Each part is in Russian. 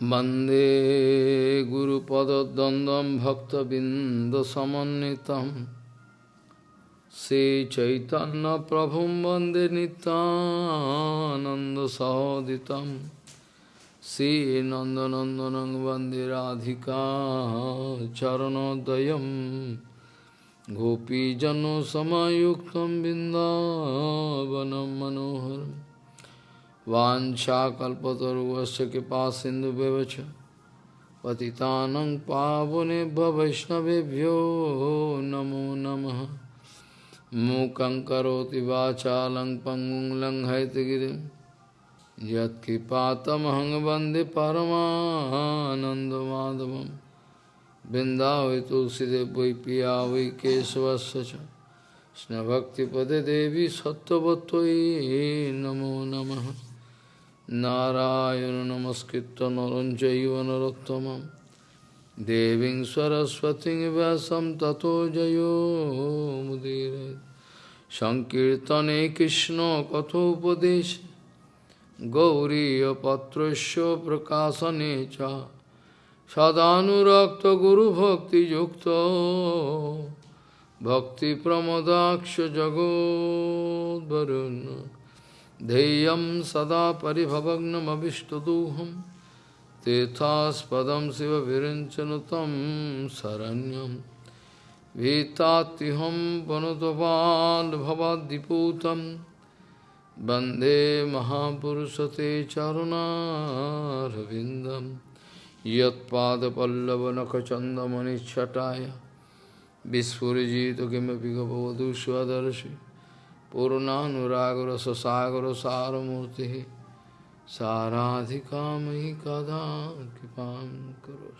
वन्दे गुरुपदद्वन्द्वं भक्तबिन्दसमन्वितं श्रीचैतन्यप्रभुं वन्दे नितानन्दसहोदितं श्रीनन्दनन्दनं वन्दे राधिका चरणोदयं गोपीजनसमयुक्तं बिन्दावनं मनोहरम् वाञ्छाकल्पतरुवस्य कृपा सिन्धुव्यवच पतितानं पावनेभ्य वैष्णवेभ्यो नमो नमः मूकं करोति वाचालं पङ्गुं लङ्घयतगिरिं यत्कृपातमहं वन्दे परमानन्दमाधवं बिन्दावै तुलसीदेव वै पिया वै केशवस्य च कृष्णभक्तिपदे देवी सत्त्ववत्त्वयि नमो नमः নারায়ণ নমস্কৃত নরঞ্জৈব নরোত্তমম দেবীং সরস্বতী ব্যাসম ততো জয়োমুদীর সংকীর্তনে কৃষ্ণ কথোপদেশ গৌরীপত্রস্য প্রকাশনে চ সদানুরক্ত গুরুভক্তিযুক্ত ভক্তিপ্রমদাক্ষ জগদ্বরুণ্য ध्येयं सदा परिभवग्नमभिष्टदोहं तीर्थास्पदं शिवविरञ्चनु तं शरण्यं भीतात्युहं वनुतपाल्भवाद्दिपूतं वन्दे महापुरुषते चरुणारविन्दं यत्पादपल्लवनखचन्दमनिच्छटाय विस्फुरिजित किमपि गपवधू स्वदर्शि पूर्णानुरागरससागर सारमूर्ति साराधिका मयि कदा कृपा करो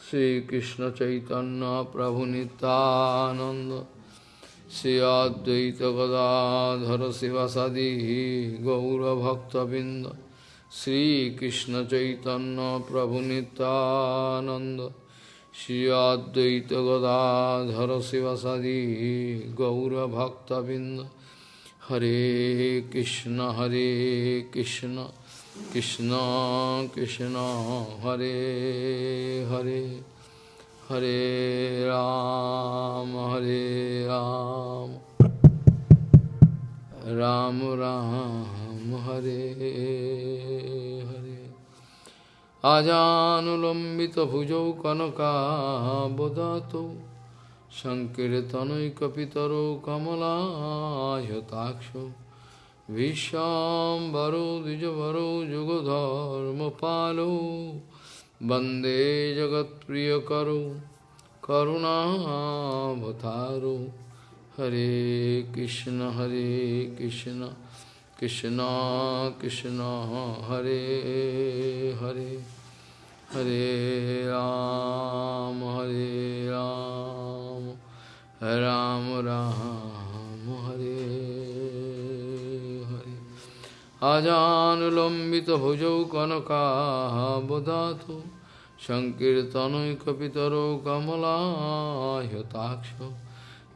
श्रीकृष्ण चैतन्य प्रभु नितानंद श्री अद्वैत गदाधर शिवसदी गौरभक्तबिंद श्रीकृष्ण चैतन्य प्रभु Nityananda Gadadhara Sivasadi Gaura Bhakta Binda Hare Krishna Hare Krishna Krishna Krishna Hare Hare Hare Ram Hare Ram Ram Ram Hare Hare আজানুলম্বিতভুজৌ কনকাবদাতৌ সংকীর্তনৈকপিতরৌ কমলায়তাক্ষ বিশ্বাম্বরো দ্বিজবরো যুগধর্মপালৌ বন্দে জগৎপ্রিয়করৌ করুণাবতারৌ হরে কৃষ্ণ হরে কৃষ্ণ কৃষ্ণ কৃষ্ণ হরে Hare Hare Ram, Hare Ram, Ram Ram, Hare Hare. Ajanulambita bhujau kanaka bodhato, Sankirtanoikapitaro kamala yataksha,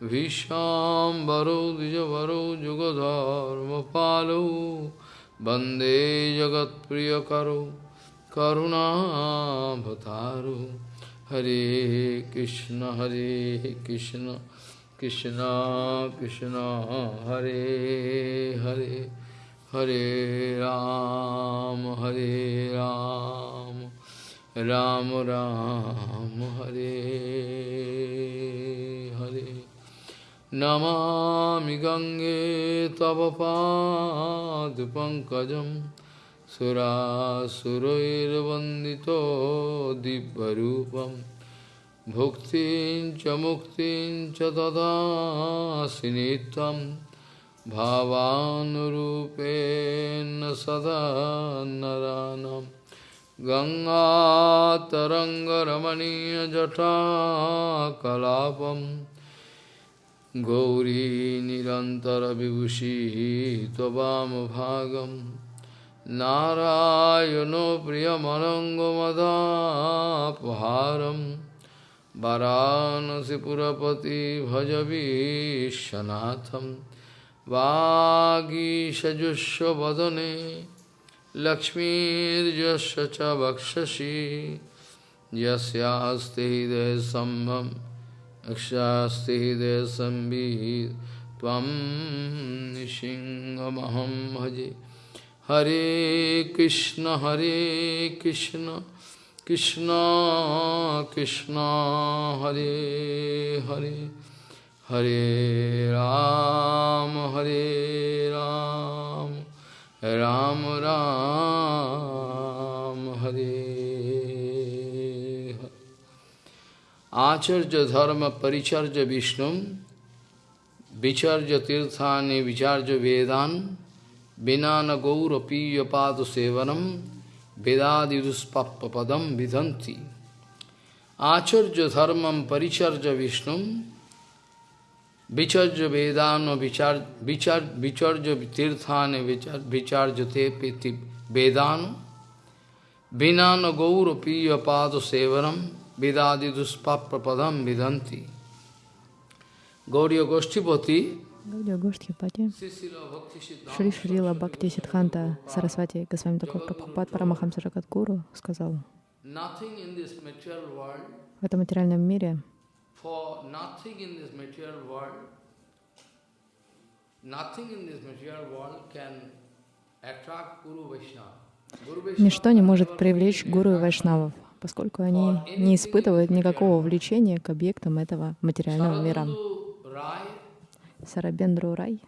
Vishambaro dijavaro jugadharma palo, Bande jagat priyakaro, करुणाभतारु हरे कृष्ण हरे कृष्ण कृष्ण कृष्ण, हरे हरे हरे राम हरे राम राम राम, हरे हरे। नमामि गङ्गे तव पाद पादपङ्कजम् सुरासुरैर्वन्दितो दिव्यरूपं भुक्तिं च मुक्तिं च ददासि नित्यं भावानुरूपेण सदा नरानं गङ्गातरङ्गरमणीयजटाकलापं गौरी निरन्तरविभूषिः त्ववामभागम् नारायणो प्रियमनङ्गमदापहारं वरानसिपुरपति भजवीशनाथं वागीषजुष्वदने लक्ष्मीर्यस्य च वक्षसि यस्यास्ति हृदयसम्भं यक्षास्ति हृदयसंवित् त्वं निसिंहमहं भजे Hare Krishna, Hare Krishna, Krishna Krishna, Hare Hare, Hare Ram, Hare Ram, Ram Ram, Hare Hare. Acharya Dharma Paricharya Vishnum, Vicharya Tirthani, Vicharya Vedan, Vinana gaura piyapadu sevanam vedadiduspappapadam vidhanti. Acharya dharmam paricharja vishnum vicharja vedano vicharja tirthane vicharja te peti vedano vinana gaura piyapadu sevanam vedadiduspappapadam vidhanti. Gauriya Goshtipati Гаудио Гоштхипати, Шри Шрила Бхакти Сидханта Сарасвати Госвами Таков Прабхупад Парамахамса Гуру, сказал, в этом материальном мире ничто не может привлечь гуру и вайшнавов, поскольку они не испытывают никакого влечения к объектам этого материального мира. Сарабендру Рай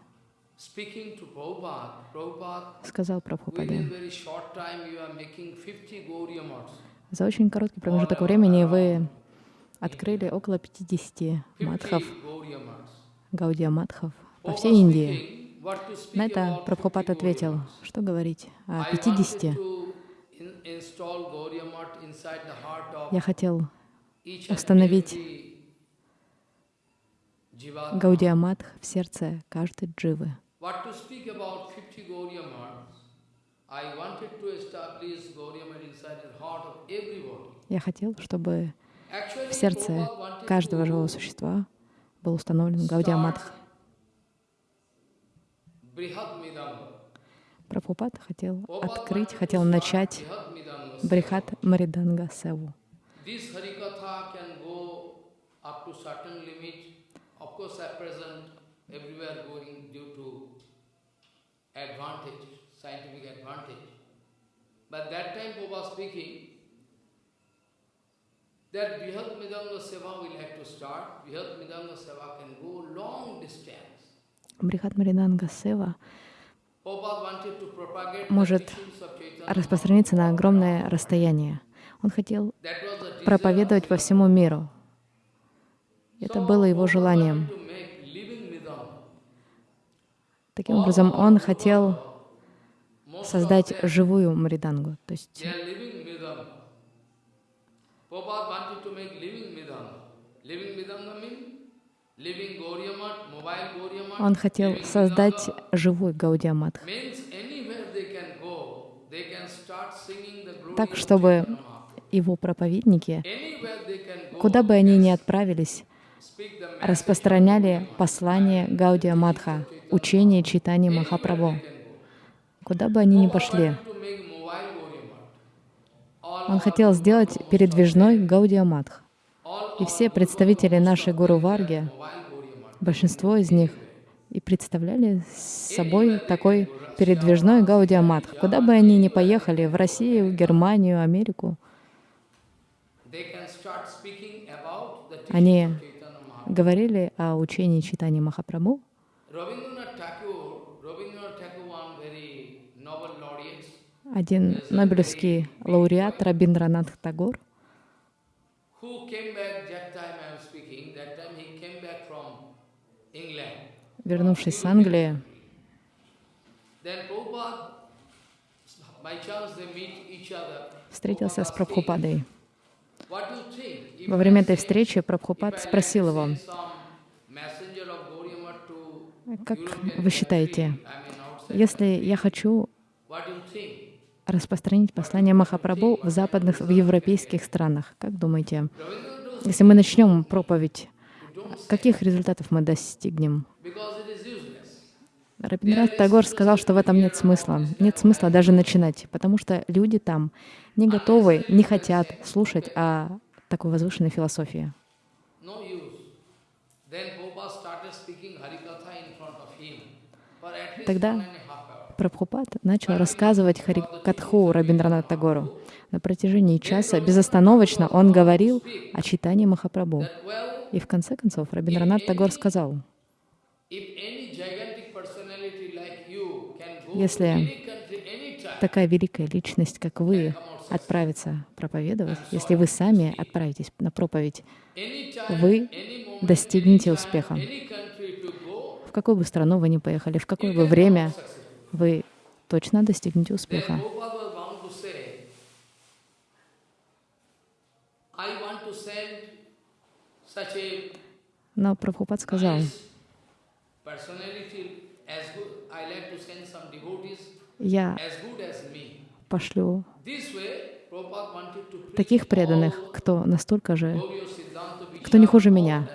сказал Прабхупаде, very short time you are making 50 Gauriya Maths. за очень короткий промежуток времени вы открыли около 50 матхов, 50 Gauriya Maths. гаудия матхов по всей Индии. На это Прабхупад 50 ответил, что говорить о I wanted 50. to in- install Gauriya Math inside the heart of Я хотел установить every Jivatma. Гаудия Матх в сердце каждой дживы. What to speak about 50 Gauriya Maths? I wanted to establish Gauriya Math inside the heart of everybody. Я хотел, чтобы в сердце каждого живого существа был установлен Гаудия start Матх. Brihad Midanga. Прабхупад хотел открыть, хотел начать Брихат Мариданга Севу. But that time, Prabhupada speaking, that Brihad Midanga Seva will have to start. Brihad Midanga Seva can go long distance. Брихат Мариданга Сева Может распространиться на огромное расстояние. Он хотел проповедовать по всему миру. Это было его желанием. Таким образом, он хотел создать живую Маридангу, то есть он хотел создать живой glory так, чтобы его проповедники, куда бы они ни отправились. Распространяли послание Гаудия Матха, учение читания Махапрабху. Куда бы они ни пошли, он хотел сделать передвижной Гаудия all И все представители нашей Гуру Варги, большинство из них, и представляли собой такой передвижной Гаудия Матх. Куда бы они ни поехали, в Россию, Германию, Америку, они говорили о учении читания Махапрабху. Один нобелевский лауреат Рабиндранат Тагор, вернувшись с Англии, встретился с Прабхупадой. Во время этой встречи Прабхупад спросил его, как вы считаете, если я хочу распространить послание Махапрабху в западных, в европейских странах, как думаете, если мы начнем проповедь, каких результатов мы достигнем? Рабиндранат Тагор сказал, что в этом нет смысла. Нет смысла даже начинать, потому что люди там не готовы, не хотят слушать о такой возвышенной философии. Тогда. Прабхупад начал рассказывать Харикатху Рабиндранат Тагору. На протяжении часа безостановочно он говорил о читании Махапрабху. И в конце концов Рабиндранат Тагор сказал, Если такая великая личность, как вы, отправится проповедовать, если вы сами отправитесь на проповедь, вы достигнете успеха. В какую бы страну вы ни поехали, в какое бы время, вы точно достигнете успеха. Но Прабхупад сказал, я пошлю таких преданных, кто настолько же, кто не хуже меня.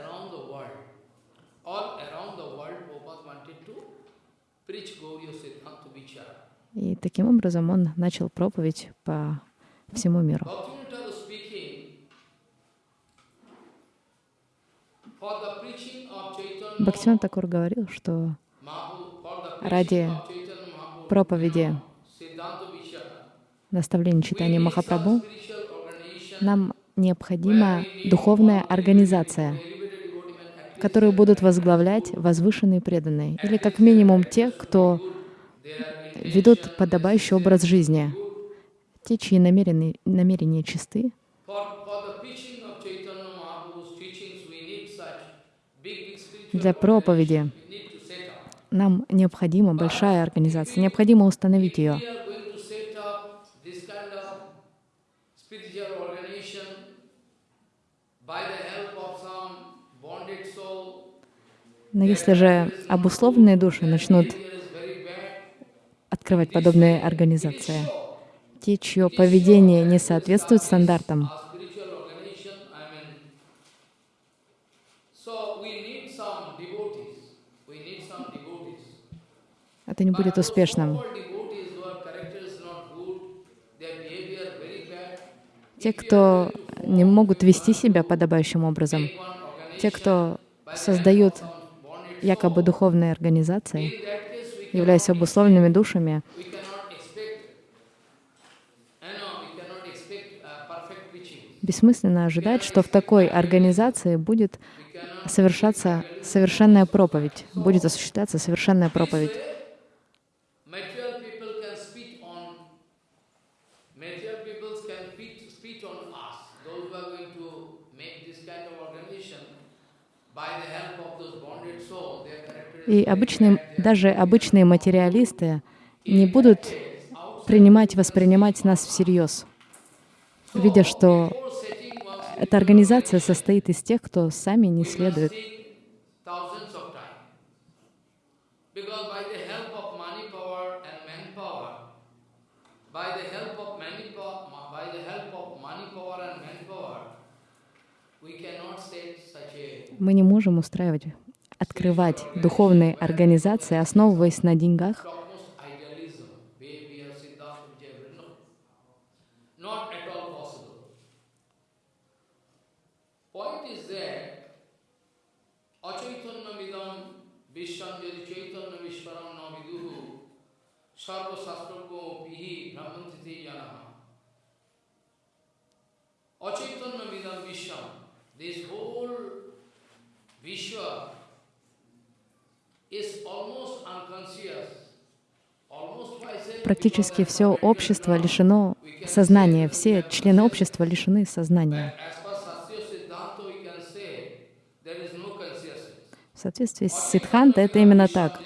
И таким образом он начал проповедь по всему миру. Бхактивinoda Такур говорил, что ради проповеди наставлений читания Махапрабху нам необходима духовная организация, которую будут возглавлять возвышенные преданные, или как минимум те, кто ведут подобающий образ жизни, те, чьи намерения, намерения чисты. Для проповеди нам необходима большая организация, необходимо установить ее. Но если же обусловленные души начнут открывать подобные организации, те, чье поведение не соответствует стандартам, это не будет успешным. Те, кто не могут вести себя подобающим образом, те, кто создают якобы духовные организации, являясь обусловленными душами, бессмысленно ожидать, что в такой организации будет совершаться совершенная проповедь, будет осуществляться совершенная проповедь. И обычные, даже обычные материалисты не будут принимать, воспринимать нас всерьез, видя, что эта организация состоит из тех, кто сами не следует Мы не можем устраивать, открывать духовные организации, основываясь на деньгах, that achaitanyamidam vishwam yadi chaitanya vishwaram практически все общество лишено сознания, все члены общества лишены сознания. В соответствии с Сиддханта это именно так.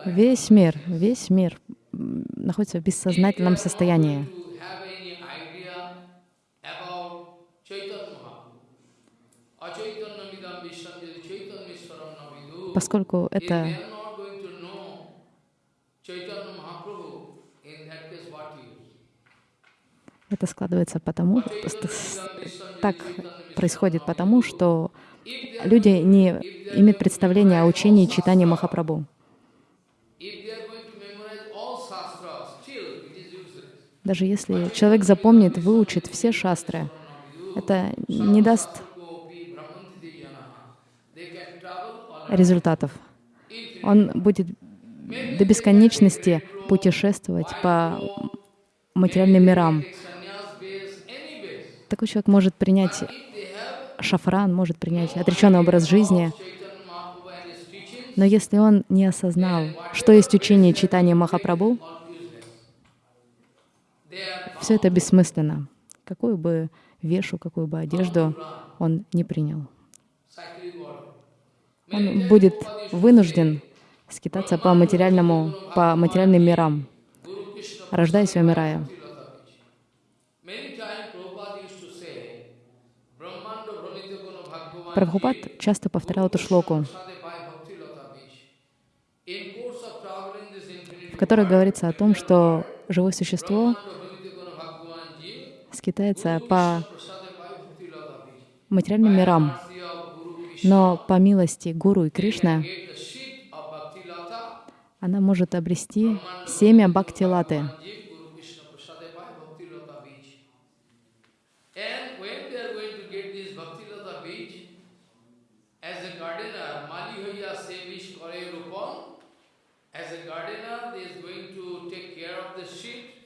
Like Весь мир, весь мир находится в бессознательном состоянии. to have any idea about Chaitanya Mahaprabhu. Achaitanyamidam vishwam yadi chaitanyamishwaram na viduhu. Поскольку If they это are not going to know Chaitanya Mahaprabhu, in that case what use? Это складывается потому, так происходит потому, что люди не имеют представления о учении читания Махапрабху. Даже если человек запомнит, выучит все шастры, это не даст результатов. Он будет до бесконечности путешествовать по материальным мирам. Такой человек может принять шафран, может принять отреченный образ жизни, но если он не осознал, что есть учение читания Махапрабху, все это бессмысленно. Какую бы вешу, какую бы одежду он не принял. Он будет вынужден скитаться по материальному, по материальным мирам, рождаясь и умирая. Прабхупад часто повторял эту шлоку, в которой говорится о том, что живое существо скитается по материальным мирам, но по милости Гуру и Кришны она может обрести семя Бхакти-латы.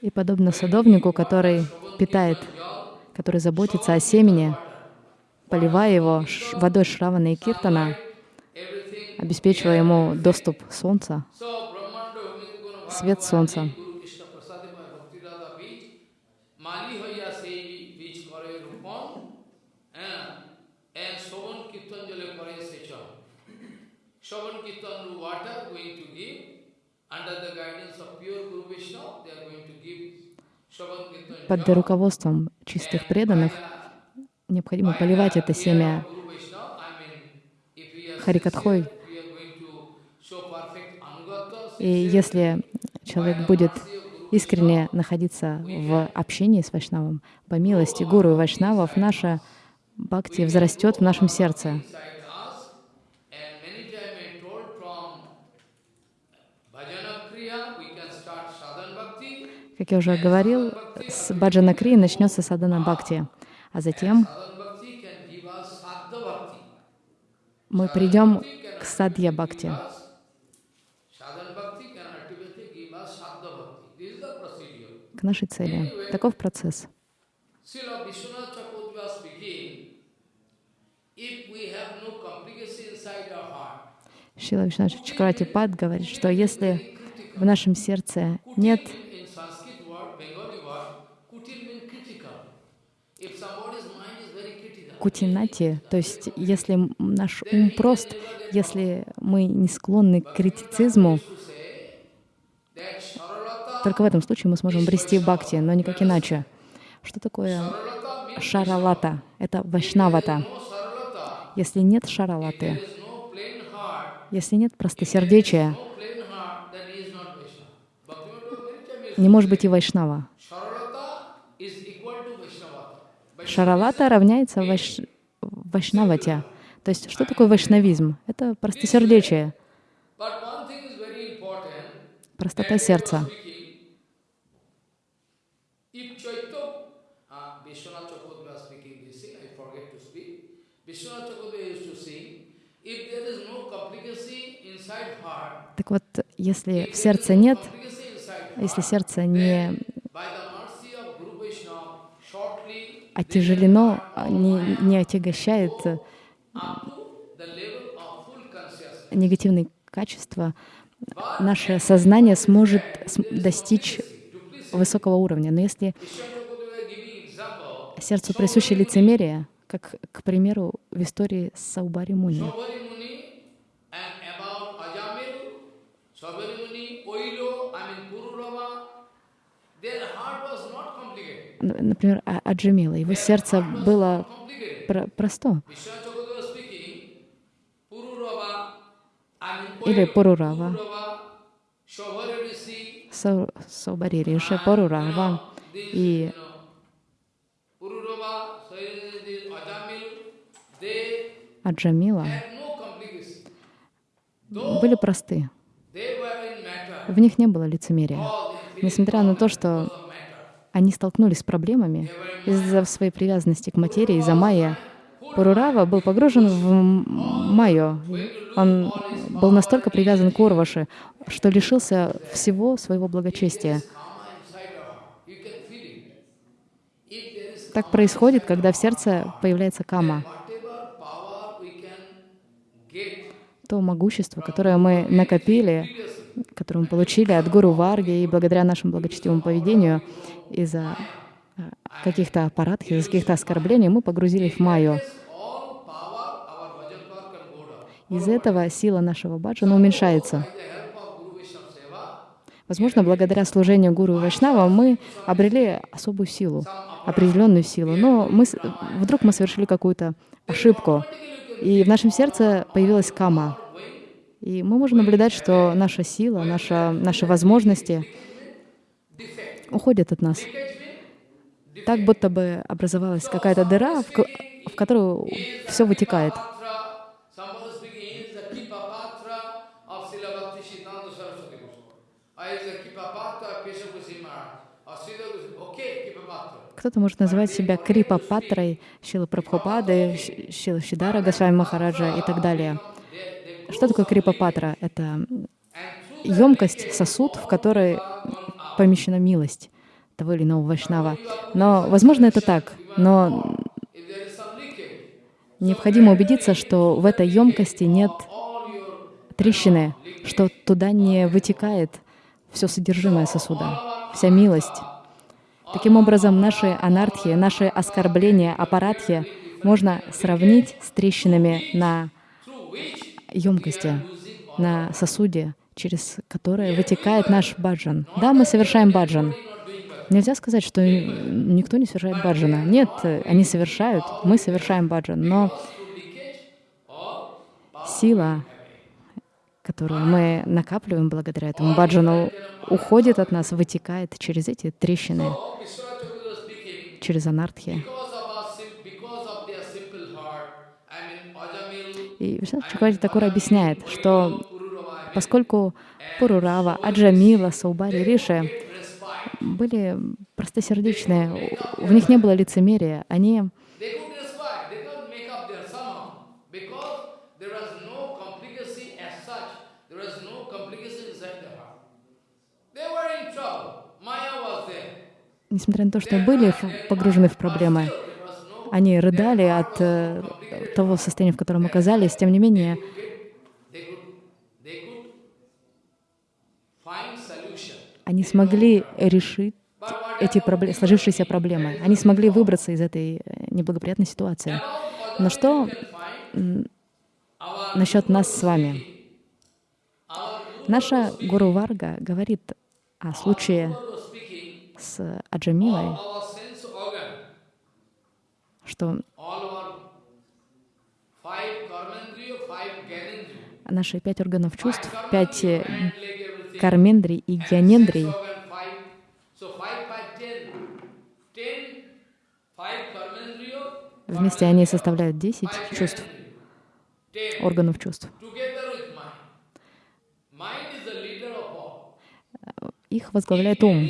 И подобно садовнику, который питает, который заботится о семени, поливая его водой Шравана и Киртана, обеспечивая ему доступ солнца, свет солнца. Под руководством чистых преданных необходимо поливать это семя Харикатхой. И если человек будет искренне находиться в общении с Вайшнавом, по милости Гуру и Вайшнавов, наша бхакти взрастет в нашем сердце. Как я уже говорил, с Баджана Кри начнется садана бхакти, а затем мы придем к садья бхакти. К нашей цели. Таков процесс. Шила Вишнаш Чакрати Пад говорит, что если в нашем сердце нет кутинати, то есть если наш ум прост, если мы не склонны к критицизму, только в этом случае мы сможем обрести бхакти, но никак иначе. Что такое шаралата? Это вайшнавата. Если нет шаралаты, если нет простосердечия, не может быть и вайшнава. Шаралата равняется вайш... вайшнавате. То есть что такое вайшнавизм? Это простосердечие, простота сердца. Так вот, если в сердце нет, если сердце не отяжелено, а не, не отягощает негативные качества, наше сознание сможет достичь высокого уровня. Но если сердцу присуще лицемерие, как, к примеру, в истории с Саубари Муни, например, Аджамила. Его сердце было про просто. Или Пурурава. Саубари Пурурава. И Аджамила были просты. В них не было лицемерия. Несмотря на то, что они столкнулись с проблемами из-за своей привязанности к материи, из-за майя, Пурурава был погружен в м- майю. Он был настолько привязан к Урваше, что лишился всего своего благочестия. Так происходит, когда в сердце появляется кама. То могущество, которое мы накопили, которое мы получили от Гуру Варги и благодаря нашему благочестивому поведению из-за э, каких-то аппаратов, из-за каких-то оскорблений, мы погрузились в майю. Из этого сила нашего баджана уменьшается. Возможно, благодаря служению Гуру и Вайшнава мы обрели особую силу, определенную силу, но мы, вдруг мы совершили какую-то ошибку, и в нашем сердце появилась кама. И мы можем наблюдать, что наша сила, наша, наши возможности уходят от нас. Так будто бы образовалась какая-то дыра, в, в которую все вытекает. Кто-то может называть себя Крипа Патрой, Шила Прабхупады, Шила Шидара Госвами Махараджа и так далее. Что такое Крипа Патра? Это емкость, сосуд, в который помещена милость того или иного вайшнава. Но, возможно, это так, но необходимо убедиться, что в этой емкости нет трещины, что туда не вытекает все содержимое сосуда, вся милость. Таким образом, наши анархии, наши оскорбления, аппаратхи можно сравнить с трещинами на емкости, на сосуде, через которое вытекает наш баджан. Да, мы совершаем баджан. Нельзя сказать, что никто не совершает баджана. Нет, они совершают, мы совершаем баджан, но сила, которую мы накапливаем благодаря этому баджану, уходит от нас, вытекает через эти трещины, через анартхи. И Вишнат Чакравати Такур объясняет, что поскольку Пурурава, Аджамила, Саубари, Риши были простосердечные, в них не было лицемерия, они несмотря на то, что были погружены в проблемы, они рыдали от э, того состояния, в котором оказались, тем не менее, они смогли решить эти проблемы, сложившиеся проблемы. Они смогли выбраться из этой э, неблагоприятной ситуации. Но что насчет нас с вами? Наша Гуру Варга говорит о случае с Аджамилой, что наши пять органов чувств, пять э, кармендрий и гьянендрий, вместе они составляют 10 five чувств, органов чувств. Их возглавляет ум.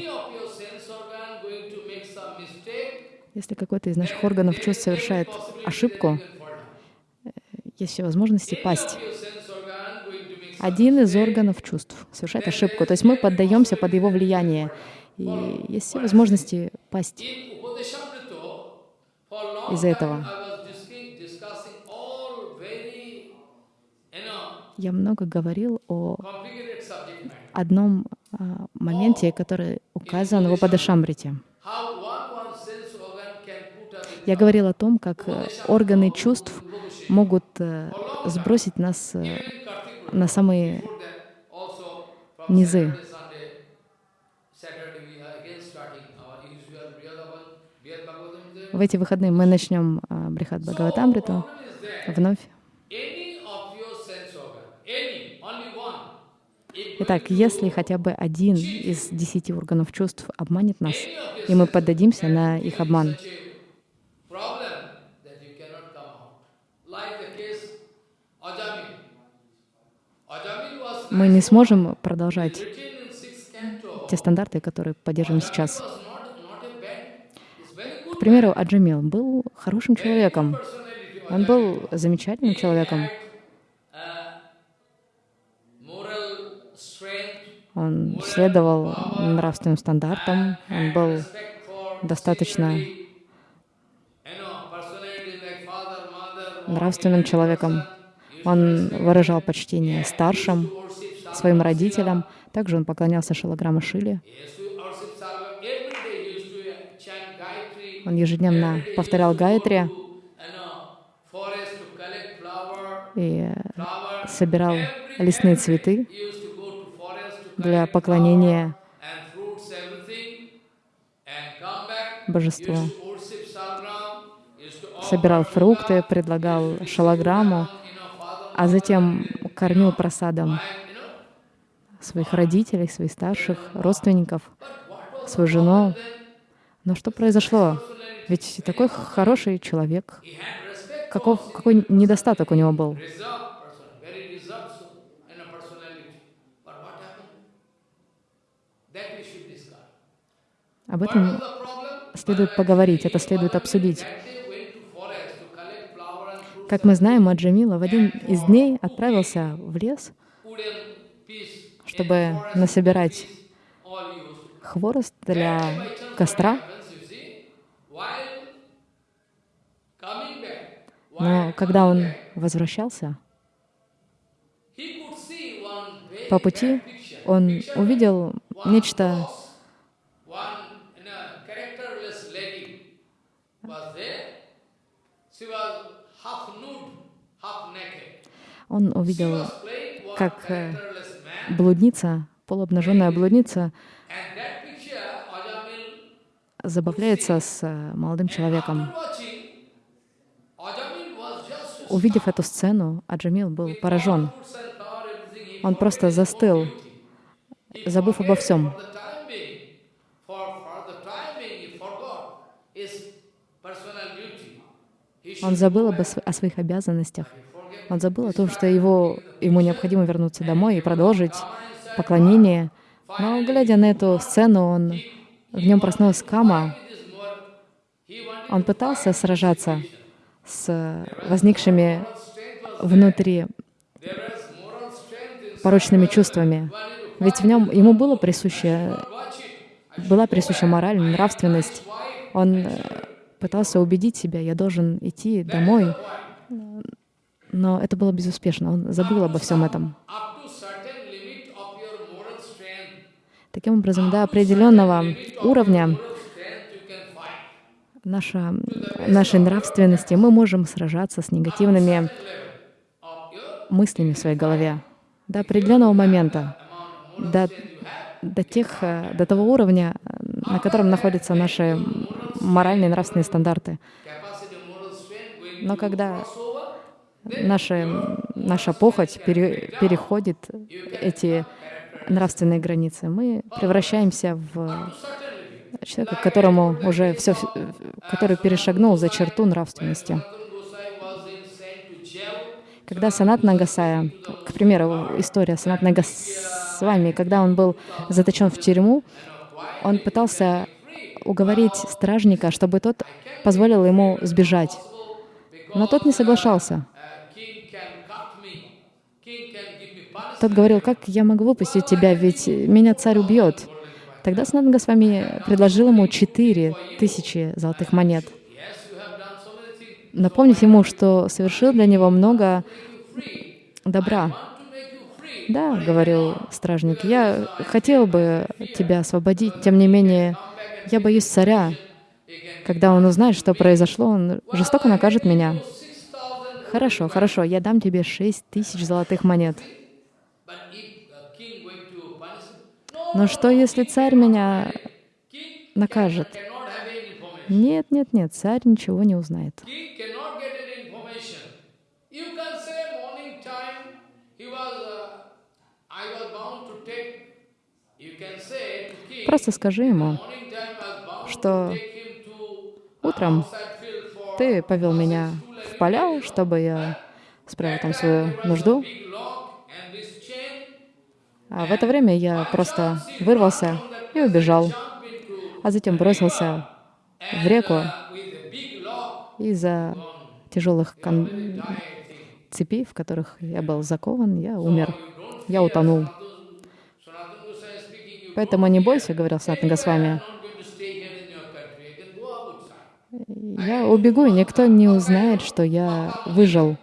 Если какой-то из наших органов чувств совершает ошибку, down. есть все возможности пасть. Один из органов чувств совершает ошибку, то есть мы поддаемся под его влияние, и есть все возможности пасть. Из-за этого. Я много говорил о одном а, моменте, который указан в Упадашамрите. Я говорил о том, как э, органы чувств могут э, сбросить нас э, на самые низы. В эти выходные мы начнем Брихат Бхагаватамриту вновь. Итак, если хотя бы один из десяти органов чувств обманет нас, и мы поддадимся на их обман, мы не сможем продолжать те стандарты, которые поддерживаем сейчас. К примеру, Аджамил был хорошим человеком. Он был замечательным человеком. Он следовал нравственным стандартам, он был достаточно нравственным человеком. Он выражал почтение старшим, своим родителям. Также он поклонялся Шалаграма Gayatri. Он ежедневно повторял flower, и собирал лесные цветы для поклонения божеству. Собирал фрукты, предлагал father, а затем кормил просадом своих родителей, своих старших, родственников, свою жену. Но что произошло? Ведь такой хороший человек. Каков, какой недостаток у него был? Об этом следует поговорить, это следует обсудить. That they went to forest to collect flower and fruits, Как мы знаем, Аджамила в один из дней отправился в лес, чтобы насобирать хворост для костра. Но когда он возвращался, по пути он увидел нечто Он увидел как, э, блудница, полуобнаженная блудница забавляется с э, молодым человеком. Увидев эту сцену, Аджамил был поражен. Он просто застыл, забыв обо всем. Он забыл об, о своих обязанностях. Он забыл о том, что его, ему необходимо вернуться домой и продолжить поклонение. Но, глядя на эту сцену, он, в нем проснулась кама. Он пытался сражаться с возникшими внутри порочными чувствами. Ведь в нем ему было присуще, была присуща мораль, нравственность. Он э, пытался убедить себя, я должен идти домой, но это было безуспешно. Он забыл обо всем этом. Таким образом, до определенного уровня наша, нашей нравственности мы можем сражаться с негативными мыслями в своей голове. До определенного момента, до, до, тех, до того уровня, на котором находятся наши моральные и нравственные стандарты. Но когда наша, наша похоть пере- переходит эти нравственные границы, мы превращаемся в человека, которому уже все, который перешагнул за черту нравственности. Когда Санат Нагасая, к примеру, история Санат Нагасвами, когда он был заточен в тюрьму, он пытался уговорить стражника, чтобы тот позволил ему сбежать. Но тот не соглашался. Тот говорил, как я могу выпустить тебя, ведь меня царь убьет. Тогда Санат Госвами предложил ему четыре тысячи золотых монет, напомнив ему, что совершил для него много добра. Да, говорил стражник, я хотел бы тебя освободить, тем не менее, я боюсь царя. Когда он узнает, что произошло, он жестоко накажет меня. Хорошо, хорошо, я дам тебе шесть тысяч золотых монет. Но что, если царь меня накажет? Нет, нет, нет, царь ничего не узнает. Uh, Просто скажи ему, что утром ты повел меня в поля, чтобы я справил там свою нужду. А в это время я просто вырвался и убежал, а затем бросился в реку из-за тяжелых кон... цепей, в которых я был закован, я умер, я утонул. Поэтому не бойся, говорил Санатан Госвами. Я убегу, и никто не узнает, что я выжил.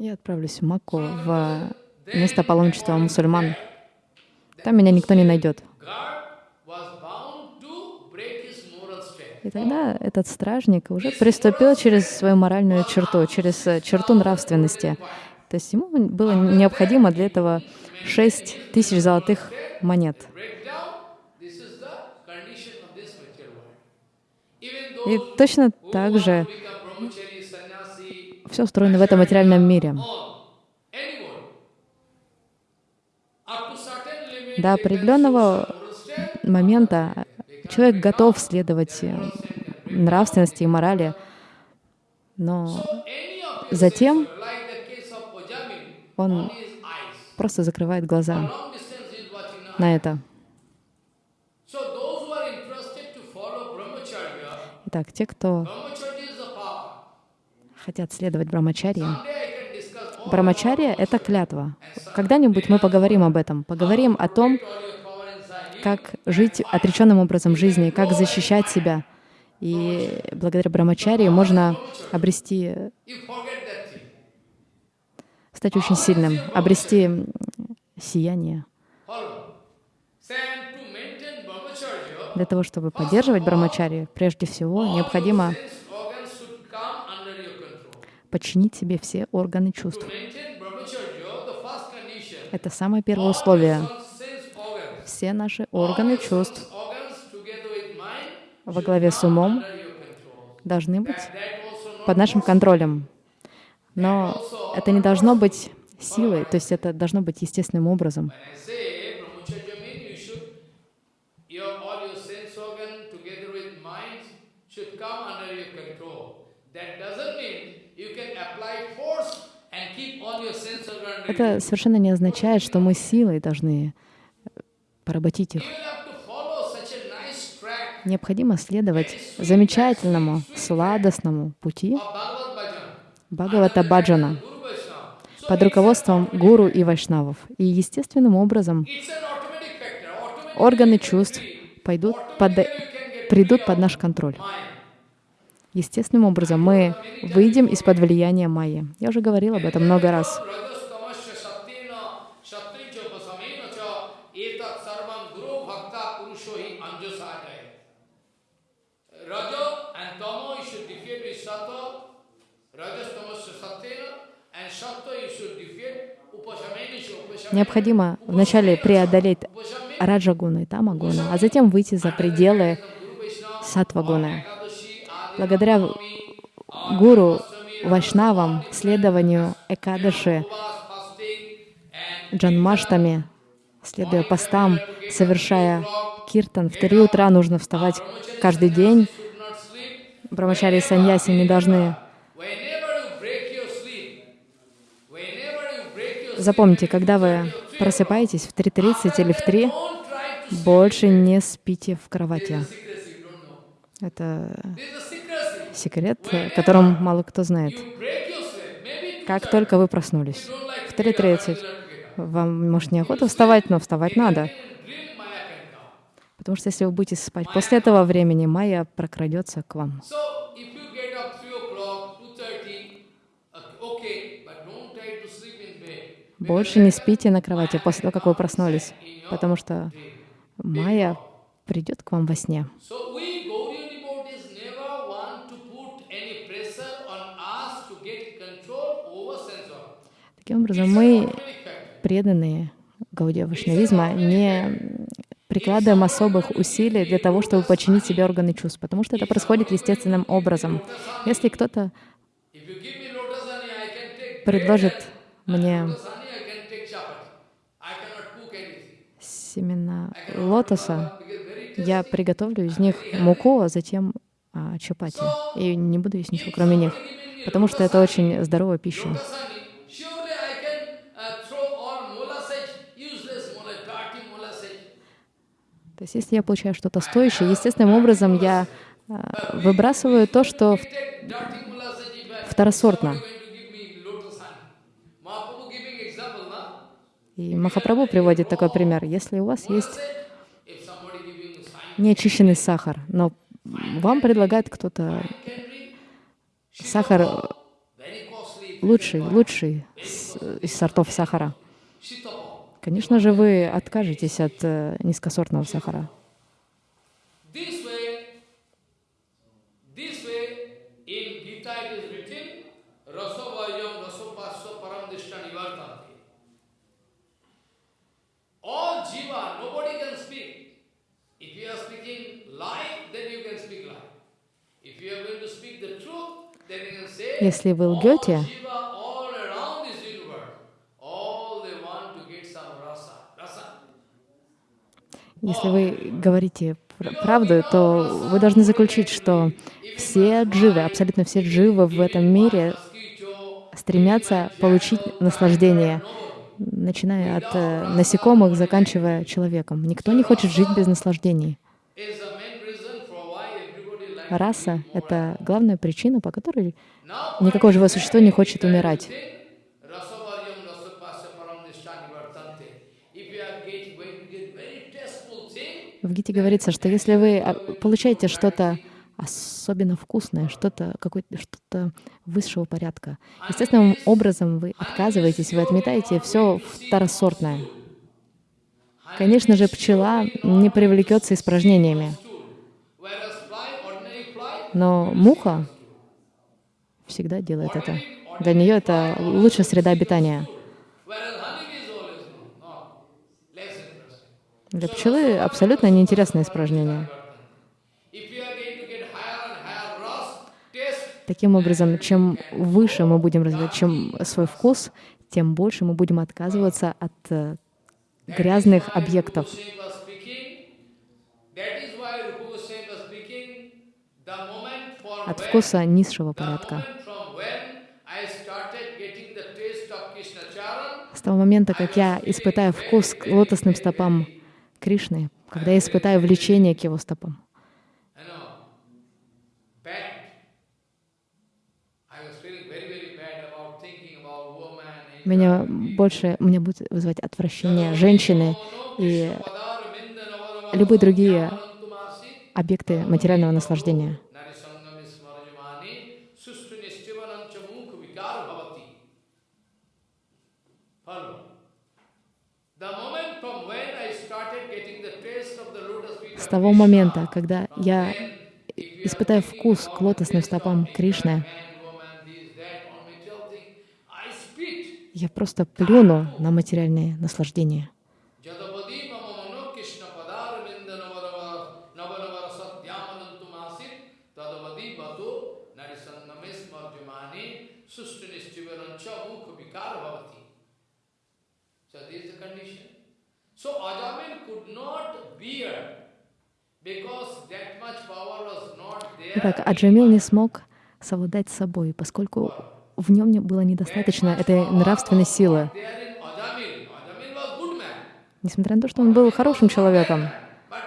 Я отправлюсь в Макку, в место паломничества мусульман. Там меня никто не найдет. И тогда этот стражник уже приступил через свою моральную черту, через э, черту нравственности. То есть ему было необходимо для этого шесть тысяч золотых монет. И точно так же все устроено в этом материальном мире. До определенного момента человек готов следовать нравственности и морали, но затем он просто закрывает глаза на это. Итак, те, кто хотят следовать брамачарье, брамачарья — это клятва. Когда-нибудь мы поговорим об этом, поговорим о том, как жить отреченным образом жизни, как защищать себя. И благодаря брамачарье можно обрести, стать очень сильным, обрести сияние. Для того, чтобы поддерживать брамачари, прежде всего необходимо подчинить себе все органы чувств. Это самое первое условие. Все наши органы чувств во главе с умом должны быть под нашим контролем. Но это не должно быть силой, то есть это должно быть естественным образом. Это совершенно не означает, что мы силой должны поработить их. Необходимо следовать замечательному, сладостному пути Бхагавата Баджана под руководством гуру и вайшнавов. И естественным образом органы чувств пойдут под, придут под наш контроль. Естественным образом мы выйдем из-под влияния майи. Я уже говорила об этом много раз. Необходимо вначале преодолеть раджагуну и тамагуну, а затем выйти за пределы сатвагуны. Благодаря гуру Вайшнавам, следованию Экадаши, Джанмаштами, следуя постам, совершая киртан, в три утра нужно вставать каждый день. Брамачари и саньяси не должны Запомните, когда вы просыпаетесь в 3.30 или в 3, больше не спите в кровати. Это секрет, которым мало кто знает. Как только вы проснулись в 3.30, вам, может, неохота вставать, но вставать надо. Потому что если вы будете спать после этого времени, майя прокрадется к вам. Больше не спите на кровати после того, как вы проснулись, потому что Майя придет к вам во сне. Таким образом, мы, преданные Гаудия Вашнавизма, не прикладываем особых усилий для того, чтобы починить себе органы чувств, потому что это происходит естественным образом. Если кто-то предложит мне семена лотоса, я приготовлю из них муку, а затем а, чапати. И не буду есть ничего, кроме них. потому что это очень здоровая пища. То есть если я получаю что-то стоящее, естественным образом я а, выбрасываю то, что второсортно. И Махапрабху приводит такой пример. Если у вас есть неочищенный сахар, но вам предлагает кто-то сахар costly. лучший, лучший из сортов сахара. Конечно же, вы откажетесь от э, низкосортного сахара. This way, this если вы говорите пр- правду, то вы должны заключить, что все дживы, абсолютно все дживы в этом мире стремятся получить наслаждение, начиная от э, насекомых, заканчивая человеком. Никто не хочет жить без наслаждений. Раса — это главная причина, по которой Now, никакое живое существо не хочет умирать. В Гите говорится, что если вы а, получаете что-то особенно вкусное, что-то что-то высшего порядка, естественным образом вы отказываетесь, вы отметаете все второсортное. Конечно же, пчела не привлекется испражнениями, но муха всегда делает это. Для нее это лучшая среда обитания. Для пчелы абсолютно неинтересное испражнение. Таким образом, чем выше мы будем развивать чем свой вкус, тем больше мы будем отказываться от э, грязных объектов. От вкуса низшего порядка. С того момента, как я испытаю вкус к лотосным стопам Кришны, когда я испытаю влечение к его стопам, меня больше, меня будет вызывать отвращение женщины и любые другие объекты материального наслаждения. Того момента, когда я испытаю вкус к лотосным стопам Кришны, я просто плюну на материальные наслаждения. So Ajamil could not bear Итак, Аджамил не смог совладать с собой, поскольку в нем не было недостаточно этой нравственной силы. Несмотря на то, что он был хорошим человеком,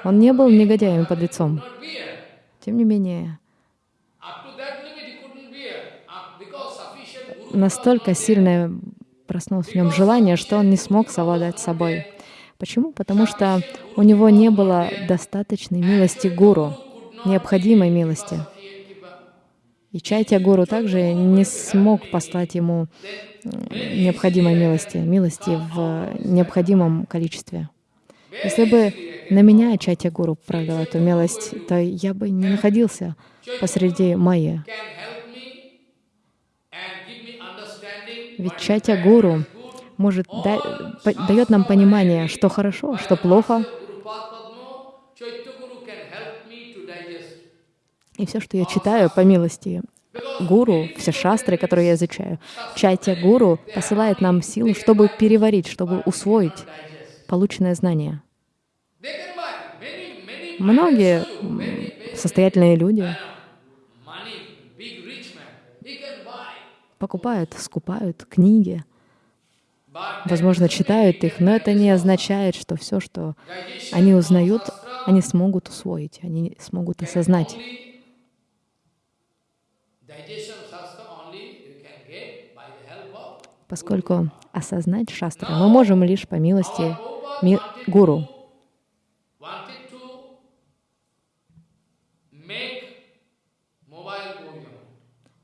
он не был негодяем not bear. Тем не менее, настолько сильное проснулось в нем желание, что он не смог совладать с собой. Почему? Потому что у него не было достаточной милости гуру, необходимой милости. И Чайтя Гуру также не смог послать ему м, необходимой милости, милости в необходимом количестве. Если бы на меня Чайтя Гуру пролил эту милость, то я бы не находился посреди understanding Ведь Чайтя Гуру может дает нам понимание, что хорошо, что плохо. И все, что я читаю по милости гуру, все шастры, которые я изучаю, чайтя гуру посылает нам силу, чтобы переварить, чтобы усвоить полученное знание. Многие состоятельные люди, покупают, скупают книги, возможно, читают их, но это не означает, что все, что они узнают, они смогут усвоить, они смогут осознать. Поскольку осознать шастры мы можем лишь по милости ми- гуру.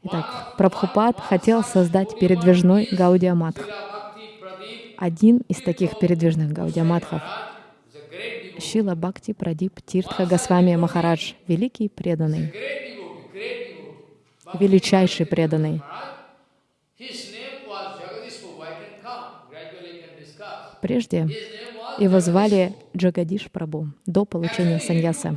Итак, Прабхупад хотел создать передвижной Гаудиаматх. Один из таких передвижных Гаудиаматхов. Шила Бхакти Прадип Тиртха Госвами Махарадж, великий преданный, величайший преданный. Прежде его звали Джагадиш Прабу до получения саньяса.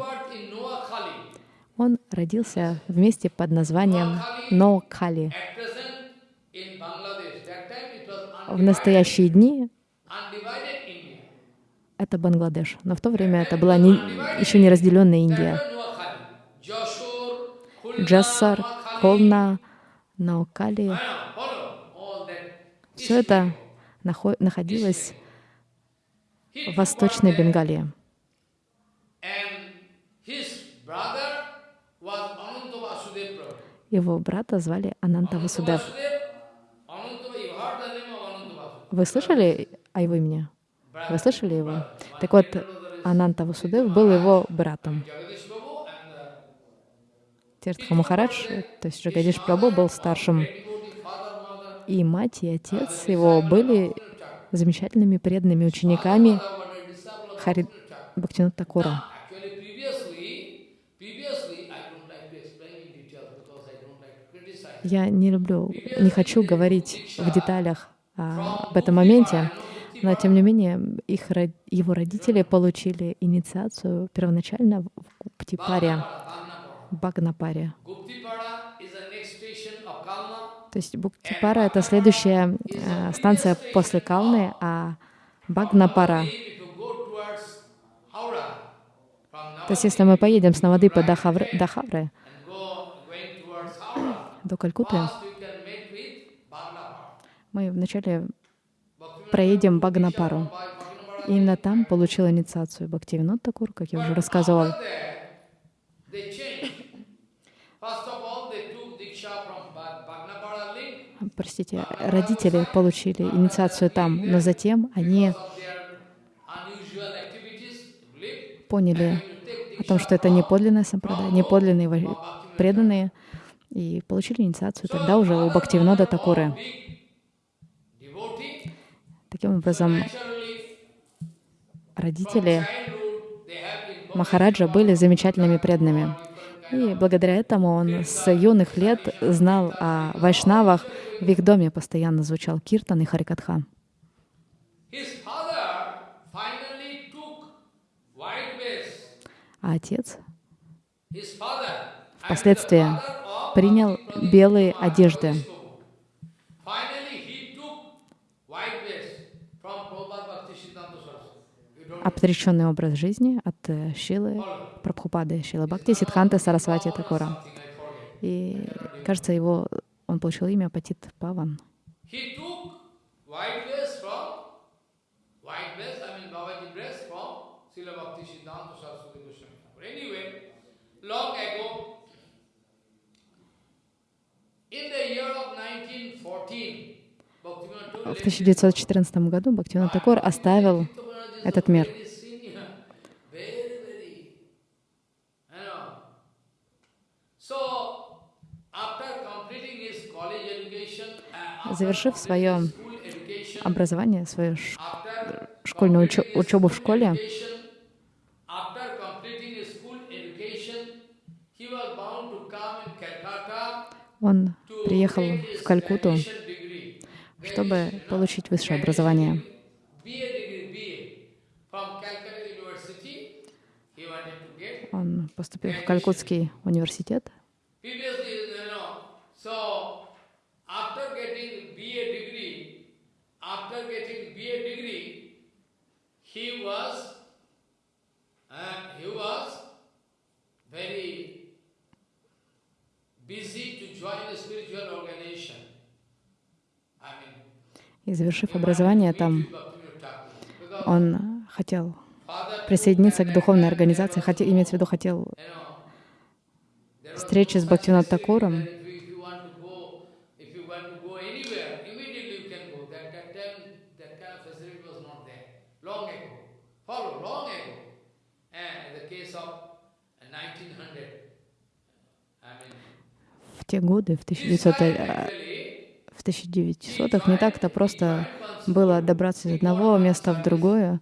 Он родился в месте под названием Ноокхали. В настоящие дни это Бангладеш, но в то время это была не, еще не разделенная Индия. Джассар. Холна, that. все это нахо- находилось в Восточной. Бенгалии. Его брата звали Ананта Васудев. Вы слышали о его имени? Вы слышали его? Так вот, Ананта Васудев был его братом. Тиртха Махарадж, то есть Джагадиш Прабhu, был старшим. И мать, и отец его были замечательными преданными учениками Хари Бхактинат Такура. Я не люблю, не хочу говорить в деталях а, об этом моменте, но тем не менее их, его родители получили инициацию первоначально в Гуптипаре, Багнапаре. То есть Буктипара — это следующая э, станция после Калны, а Багнапара. То есть если мы поедем с Навадыпа до Хавры, до Хавры, до Калькутты, мы вначале проедем Багнапару. Именно там получил инициацию Бхактивинод Такур, как я уже рассказывал. Простите, родители получили инициацию там, но затем они поняли о том, что это не подлинная сампрада, не подлинные преданные, и получили инициацию тогда уже у Бхактивинода Такуры. Таким образом, родители Махараджа были замечательными преданными. И благодаря этому он с юных лет знал о вайшнавах. В их доме постоянно звучал киртан и харикатха. А отец впоследствии принял белые одежды. Отреченный образ жизни от э, Шилы Прабхупады, Шилы Бхакти, Сидханты, Сарасвати Такура. И, кажется, его, он получил имя Патит Паван. He took white vest from white vest, I mean Babaji dress from Srila Bhakti Siddhanta Saraswati Goswami. Thakur. Anyway, long ago, in the year of 1914, Bhaktivinoda told В 1914 году Бхактивинод Такур оставил этот мир. uh, Завершив свое образование, свою школьную учебу в школе, он приехал в degree. чтобы получить высшее образование. Join a spiritual organization. И завершив образование там, он хотел присоединиться к духовной организации, хотел, имеется в виду, хотел встречи с Бхактивинод Такуром. В те годы, в 1900 в 1900-х не так-то просто было добраться из одного места в другое.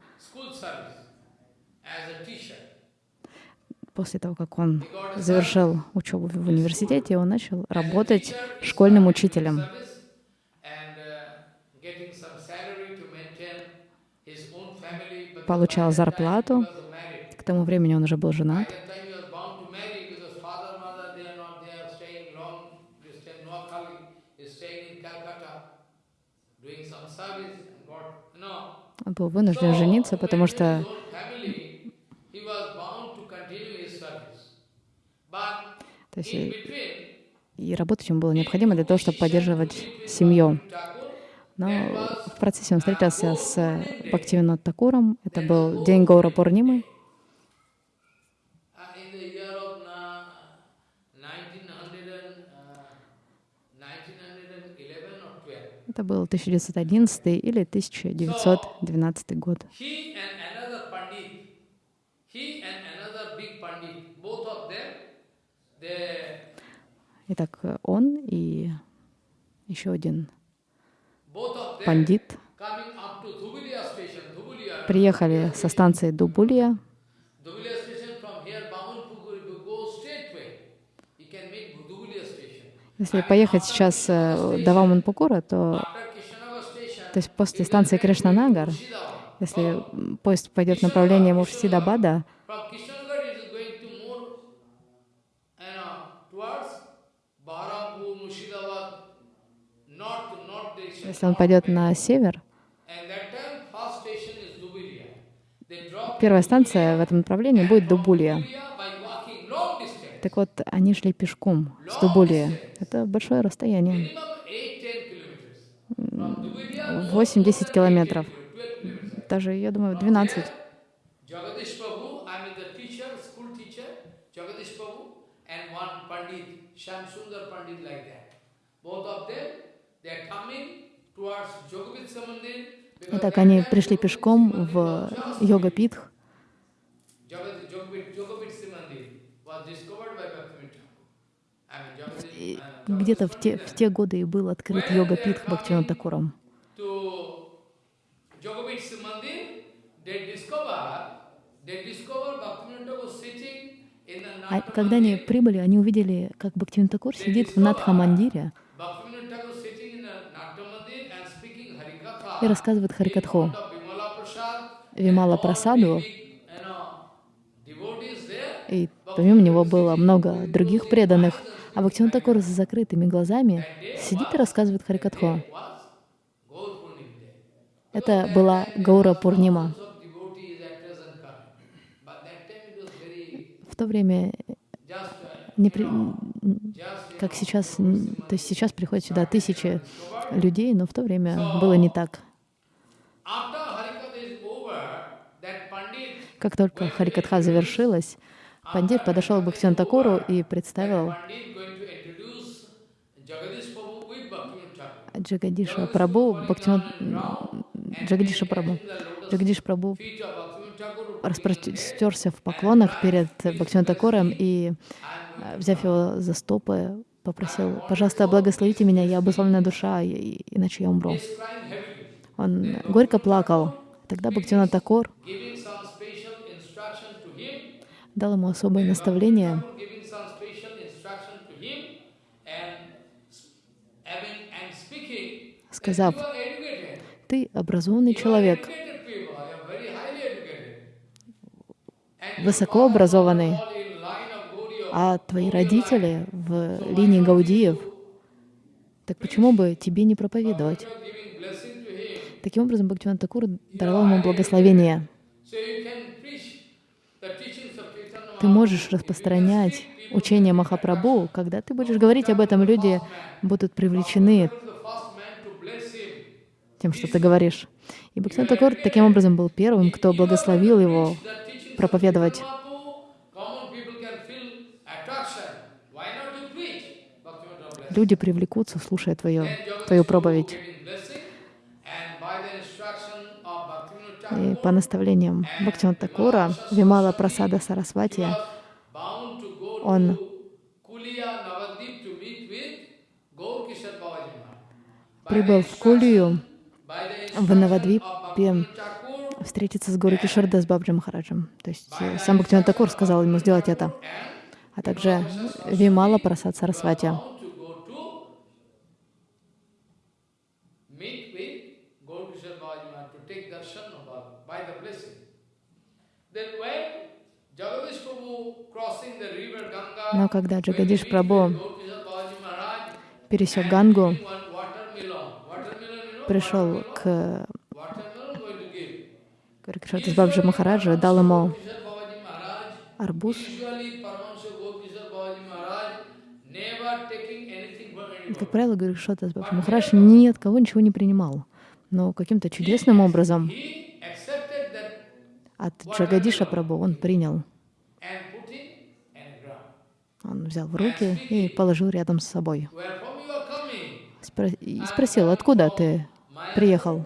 После того, как он завершил учебу в университете, он начал работать школьным учителем. Получал зарплату. К тому времени он уже был женат. Он был вынужден жениться, потому что то есть и, и работать ему было необходимо для того, чтобы поддерживать семью. Но в процессе он встретился с Бхактивинод Такуром. Это был день Гаура Пурнимы. Это был 1911 или 1912 год. Итак, он и еще один пандит. приехали со станции Дубулья. Если поехать сейчас э, до Ваманпукура, то, то есть после станции Кришнанагар, если поезд пойдет в направлении Муршидабада, если он пойдет на север, первая станция в этом направлении будет Дубулья. Так вот, они шли пешком с Дубулия. Это большое расстояние. 8-10 километров. Даже, я думаю, 12. Итак, они пришли пешком в йога-питх. где-то в те, в те годы и был открыт йога питх Бхактивинод. А когда они прибыли, они увидели, как Бхактивинод сидит в Надха-мандире и рассказывает Харикатху. Вимала Прасаду, и помимо него было много других преданных, а Бхактиван Такур с закрытыми глазами сидит и рассказывает Харикатху. Это была Гаура Пурнима. В то время, не при... как сейчас, то есть сейчас приходят сюда тысячи людей, но в то время было не так. Как только Харикатха завершилась, Пандит подошел к Бхактиван Такуру и представил Джагадиша Прабу, Бхактиван... Джагадиша Прабу. Джагадиш Прабу распростерся в поклонах перед Бхактиван Такуром и, э, взяв его за стопы, попросил, пожалуйста, благословите меня, я обусловленная душа, иначе я умру. Он горько плакал. Тогда Бхактиван Такур дал ему особое наставление, сказав, ты образованный человек, высоко образованный, а твои родители в линии Гаудиев, так почему бы тебе не проповедовать? Таким образом, Бхактиван Такур даровал ему благословение. Ты можешь распространять учение Махапрабху, когда ты будешь говорить об этом, люди будут привлечены тем, что ты говоришь. И Бхактивинод Такур таким образом был первым, кто благословил его проповедовать. Люди привлекутся, слушая твою, твою проповедь. И по наставлениям Бхактивинод Такура, Вимала Прасада Сарасвати, он прибыл в Кулию, в Навадвипе, встретиться с Гуру Кишарда с Бабджи Махараджем. То есть э, сам Бхактивинод Такур сказал ему сделать это. А также Вимала Прасад Сарасвати. Но когда Джагадиш Прабhu пересек Гангу, пришел к Крикшатас Бабджи Махараджа, дал ему арбуз. Как правило, Гуришатас Бабджи Махарадж ни от кого ничего не принимал. Но каким-то чудесным образом от Джагадиша Прабhu он принял. Он взял в руки и положил рядом с собой. И спросил, откуда ты приехал?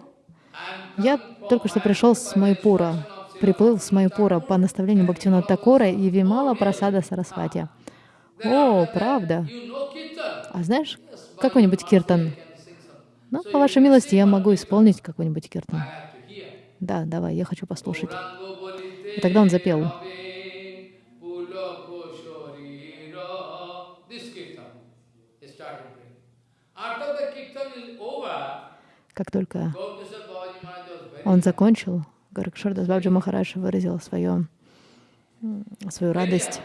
Я только что пришел с Майпура, приплыл с Майпура по наставлению Бхактина Такора и Вимала Прасада Сарасвати. О, правда? А знаешь какой-нибудь киртан? Ну, по вашей милости, я могу исполнить какой-нибудь киртан. Да, давай, я хочу послушать. И тогда он запел. Как только он закончил, Гаракшардас Бабджи Махарадж выразил свое, свою радость.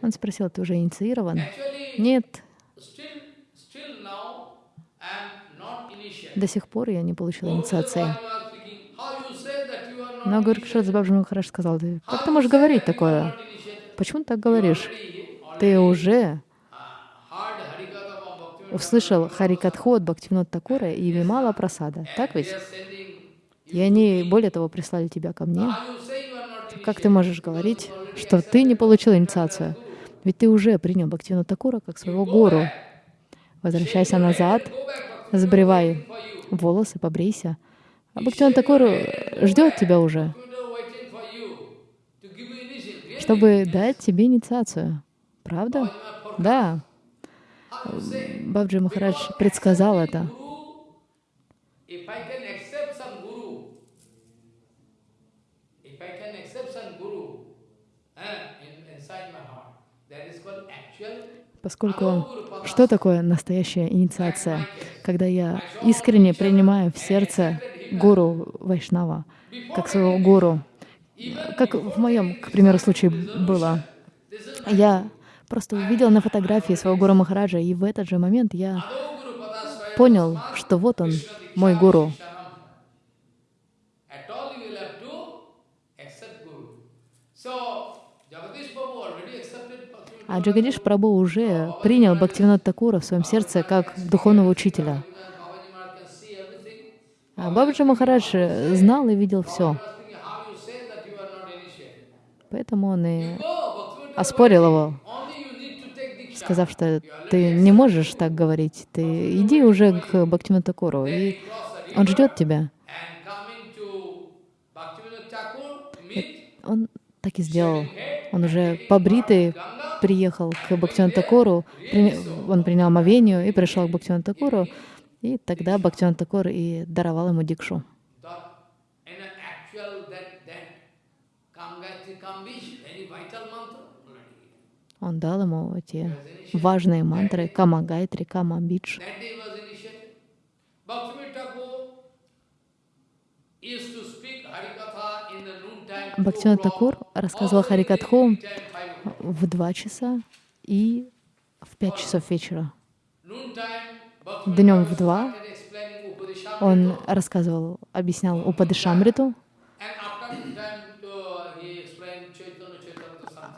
Он спросил, ты уже инициирован? Нет. До сих пор я не получил инициации. Но Гаракшардас Бабджи Махарадж сказал, как ты можешь говорить такое? Почему ты так говоришь? Ты уже услышал Харикатху от Бхактивинод Такура и Вимала Прасада. Так ведь? И они, более того, прислали тебя ко мне. Как ты можешь говорить, что ты не получил инициацию? Ведь ты уже принял Бхактивинод Такура как своего гуру. Возвращайся назад, забривай волосы, побрейся. А Бхактивинод Такур ждет тебя уже, чтобы дать тебе инициацию. Правда? Да. Бабджи Махарадж предсказал это. Поскольку что такое настоящая инициация? Когда я искренне принимаю в сердце гуру Вайшнава, как своего гуру, как в моем, к примеру, случае было. Я просто увидел на фотографии своего гуру Махараджа, и в этот же момент я понял, что вот он, мой гуру. А Джагадиш Прабhu уже принял Бхактивинод Такура в своем сердце как духовного учителя. А Бабаджи Махарадж знал и видел все. Поэтому он и оспорил его, сказав, что ты не можешь так говорить, ты иди уже к Бхактивиноду Такуру, и он ждет тебя. Он так и сделал. Он уже побритый приехал к Бхактивиноду Такуру, он принял омовению и пришел к Бхактивиноду Такуру, и тогда Бхактивиноду Такур и даровал ему дикшу. Он дал ему эти важные мантры Кама Гайтри, Кама Бидж. Бхактивинод Такур рассказывал Харикатху в два часа и в пять часов вечера. Днем в два он рассказывал, объяснял Упадышамриту,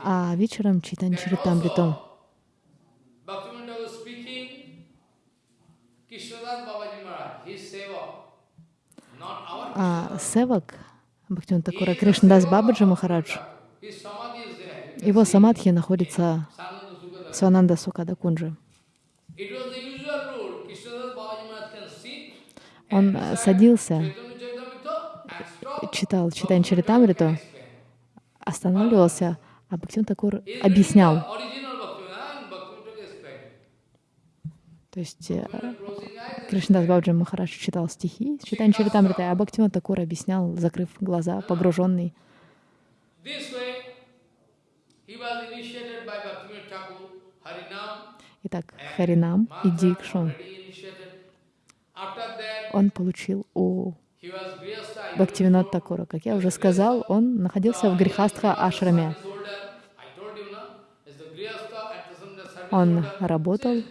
а вечером not our А севак Бхактиван Такура Кришнадас Бабаджи Махарадж, его самадхи находится в Свананда Сукада Кунджи. Он э, садился, читал Читань Чаритамриту, останавливался, а Бхактиван Такур объяснял. То есть э. Кришнадас Бабаджи Махарадж читал стихи с Читань Чаритамритой, а Бхактиван Такур объяснял, закрыв глаза, погруженный. Итак, Харинам и Дикшу он получил у. Бхактивинод Такура. Как я уже сказал, он находился в Грихастха ашраме. Он работал,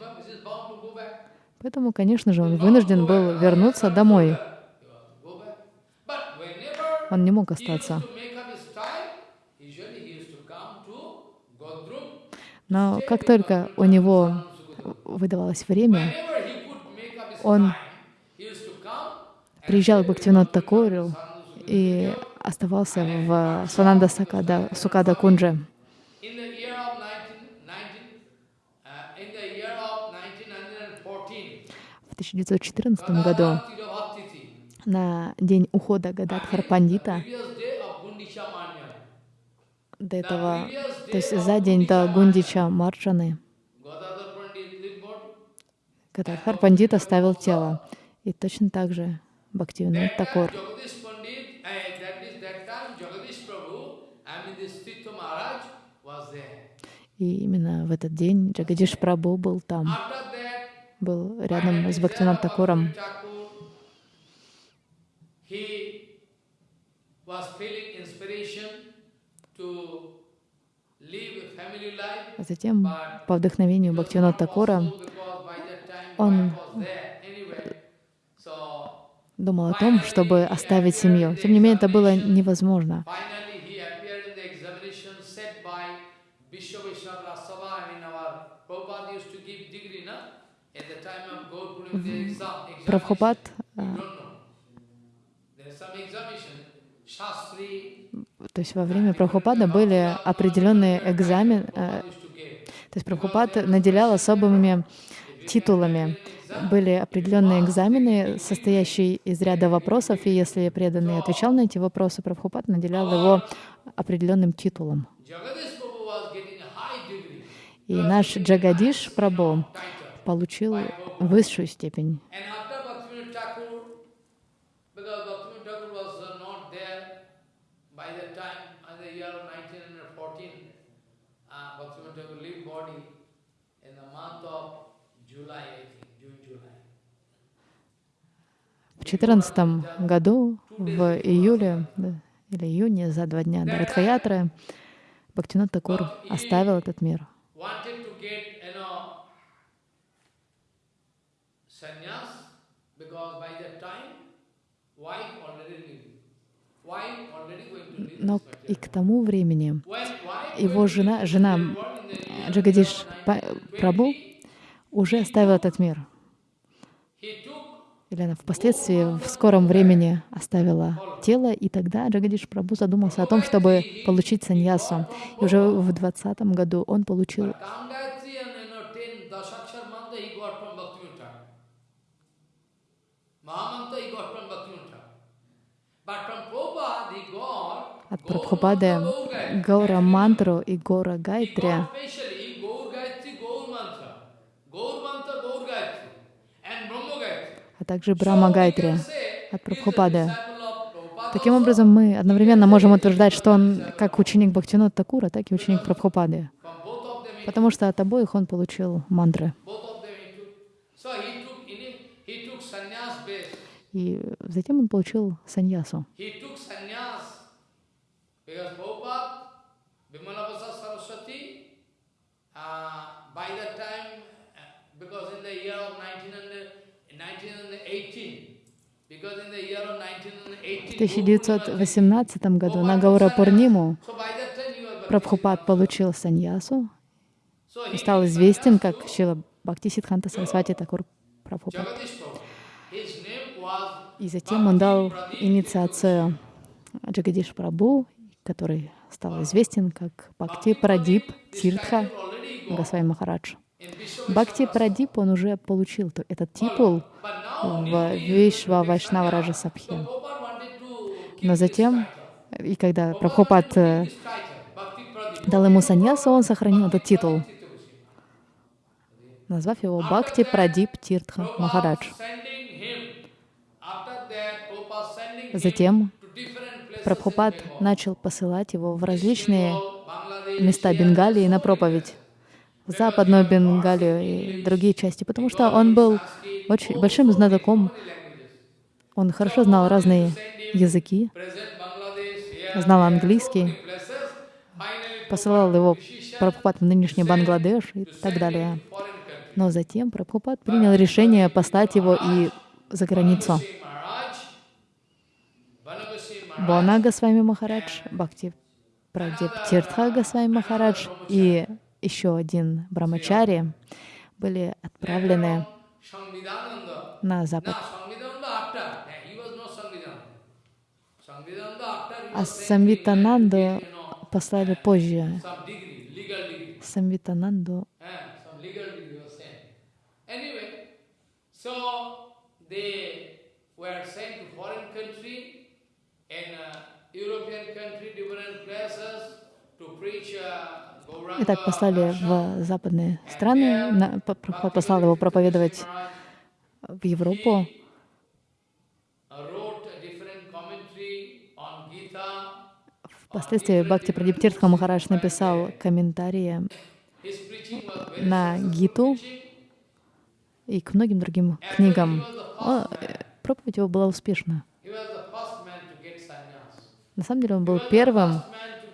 поэтому, конечно же, он вынужден был вернуться домой. Он не мог остаться. Но как только у него выдавалось время, Он приезжал к Бхактивинод Такуру и оставался в Свананда Сакада, Сукада. in the year of 19, 19 uh, in the year of 1914. В 1914 году, на день ухода Гададхар Пандита, до этого, то есть за день до Гундича Марджаны. Гададхар Пандит оставил тело. И точно так же Бхактивинод uh, there. И именно в этот день Джагадиш Прабhu был там, был рядом с Бхактивинод Такуром. А затем, по вдохновению Бхактивинод Такура, он думал о том, чтобы оставить семью. Тем не менее, это было невозможно. Shastri, То есть во время Прабхупада были определенные экзамены, give. то есть Прабхупад наделял особыми титулами. Были определенные экзамены, состоящие из ряда вопросов, и если преданный отвечал на эти вопросы, Прабхупад наделял его определенным титулом. И наш Джагадиш Прабhu получил высшую степень. В 2014 году, в июле да, или июне, за два дня до Радхаятры, Бхактинат Такур оставил этот мир. Но и к тому времени его жена, жена Джагадиш Па- 1920, Прабу уже оставила этот мир. Или она впоследствии в скором времени оставила тело, и тогда Джагадиш Прабу задумался о том, чтобы получить саньясу. И уже в 20 году он получил Gangayatri and you know, ten Dasakshar mantra а также Брахма Гайтри от Прабхупады. Таким образом, мы одновременно можем утверждать, что он как ученик Бхактинот Такура, так и ученик Прабхупады, потому что от обоих он получил мантры. И затем он получил саньясу. Uh, by that time, uh, because in the year of 1900, 1918, because in the year of В 1918, 1918 году на Гаура Пурниму Прабхупад получил саньясу и стал известен как Шила Бхакти Сидханта Сарасвати Такур Прабхупад. И затем он дал инициацию Джагадиш Прабу, который стал известен как Бхакти Прадип Тиртха Госвами Махарадж. Бхакти Прадип, он уже получил этот титул в Вишва Вайшнава Раджа to Но затем, и когда Прабхупад э, дал ему саньясу, он сохранил этот титул, назвав его Бхакти Прадип Тиртха Махарадж. Затем Прабхупад начал посылать его в различные места Бенгалии на проповедь, Западную Бенгалию и другие части, потому что он был очень большим знатоком, он хорошо знал разные языки, знал английский, посылал его Прабхупад в нынешний Бангладеш и так далее. Но затем Прабхупад принял решение послать его и за границу. Banabasi Maharaj, Banabasi Maharaj, Бона Госвами Махарадж, Бхакти Прадип Тиртха Госвами Махарадж и еще один Брамачари были отправлены на запад. Eh, А Самвитананду послали позже. Самвитананду Eh, uh, European country, different places, Итак, послали в западные страны, послал его проповедовать в Европу. uh. Впоследствии Бхакти Прадип Тиртха Махарадж написал комментарии на Гиту и к многим другим книгам. О, э, проповедь его была успешна. На самом деле он был первым,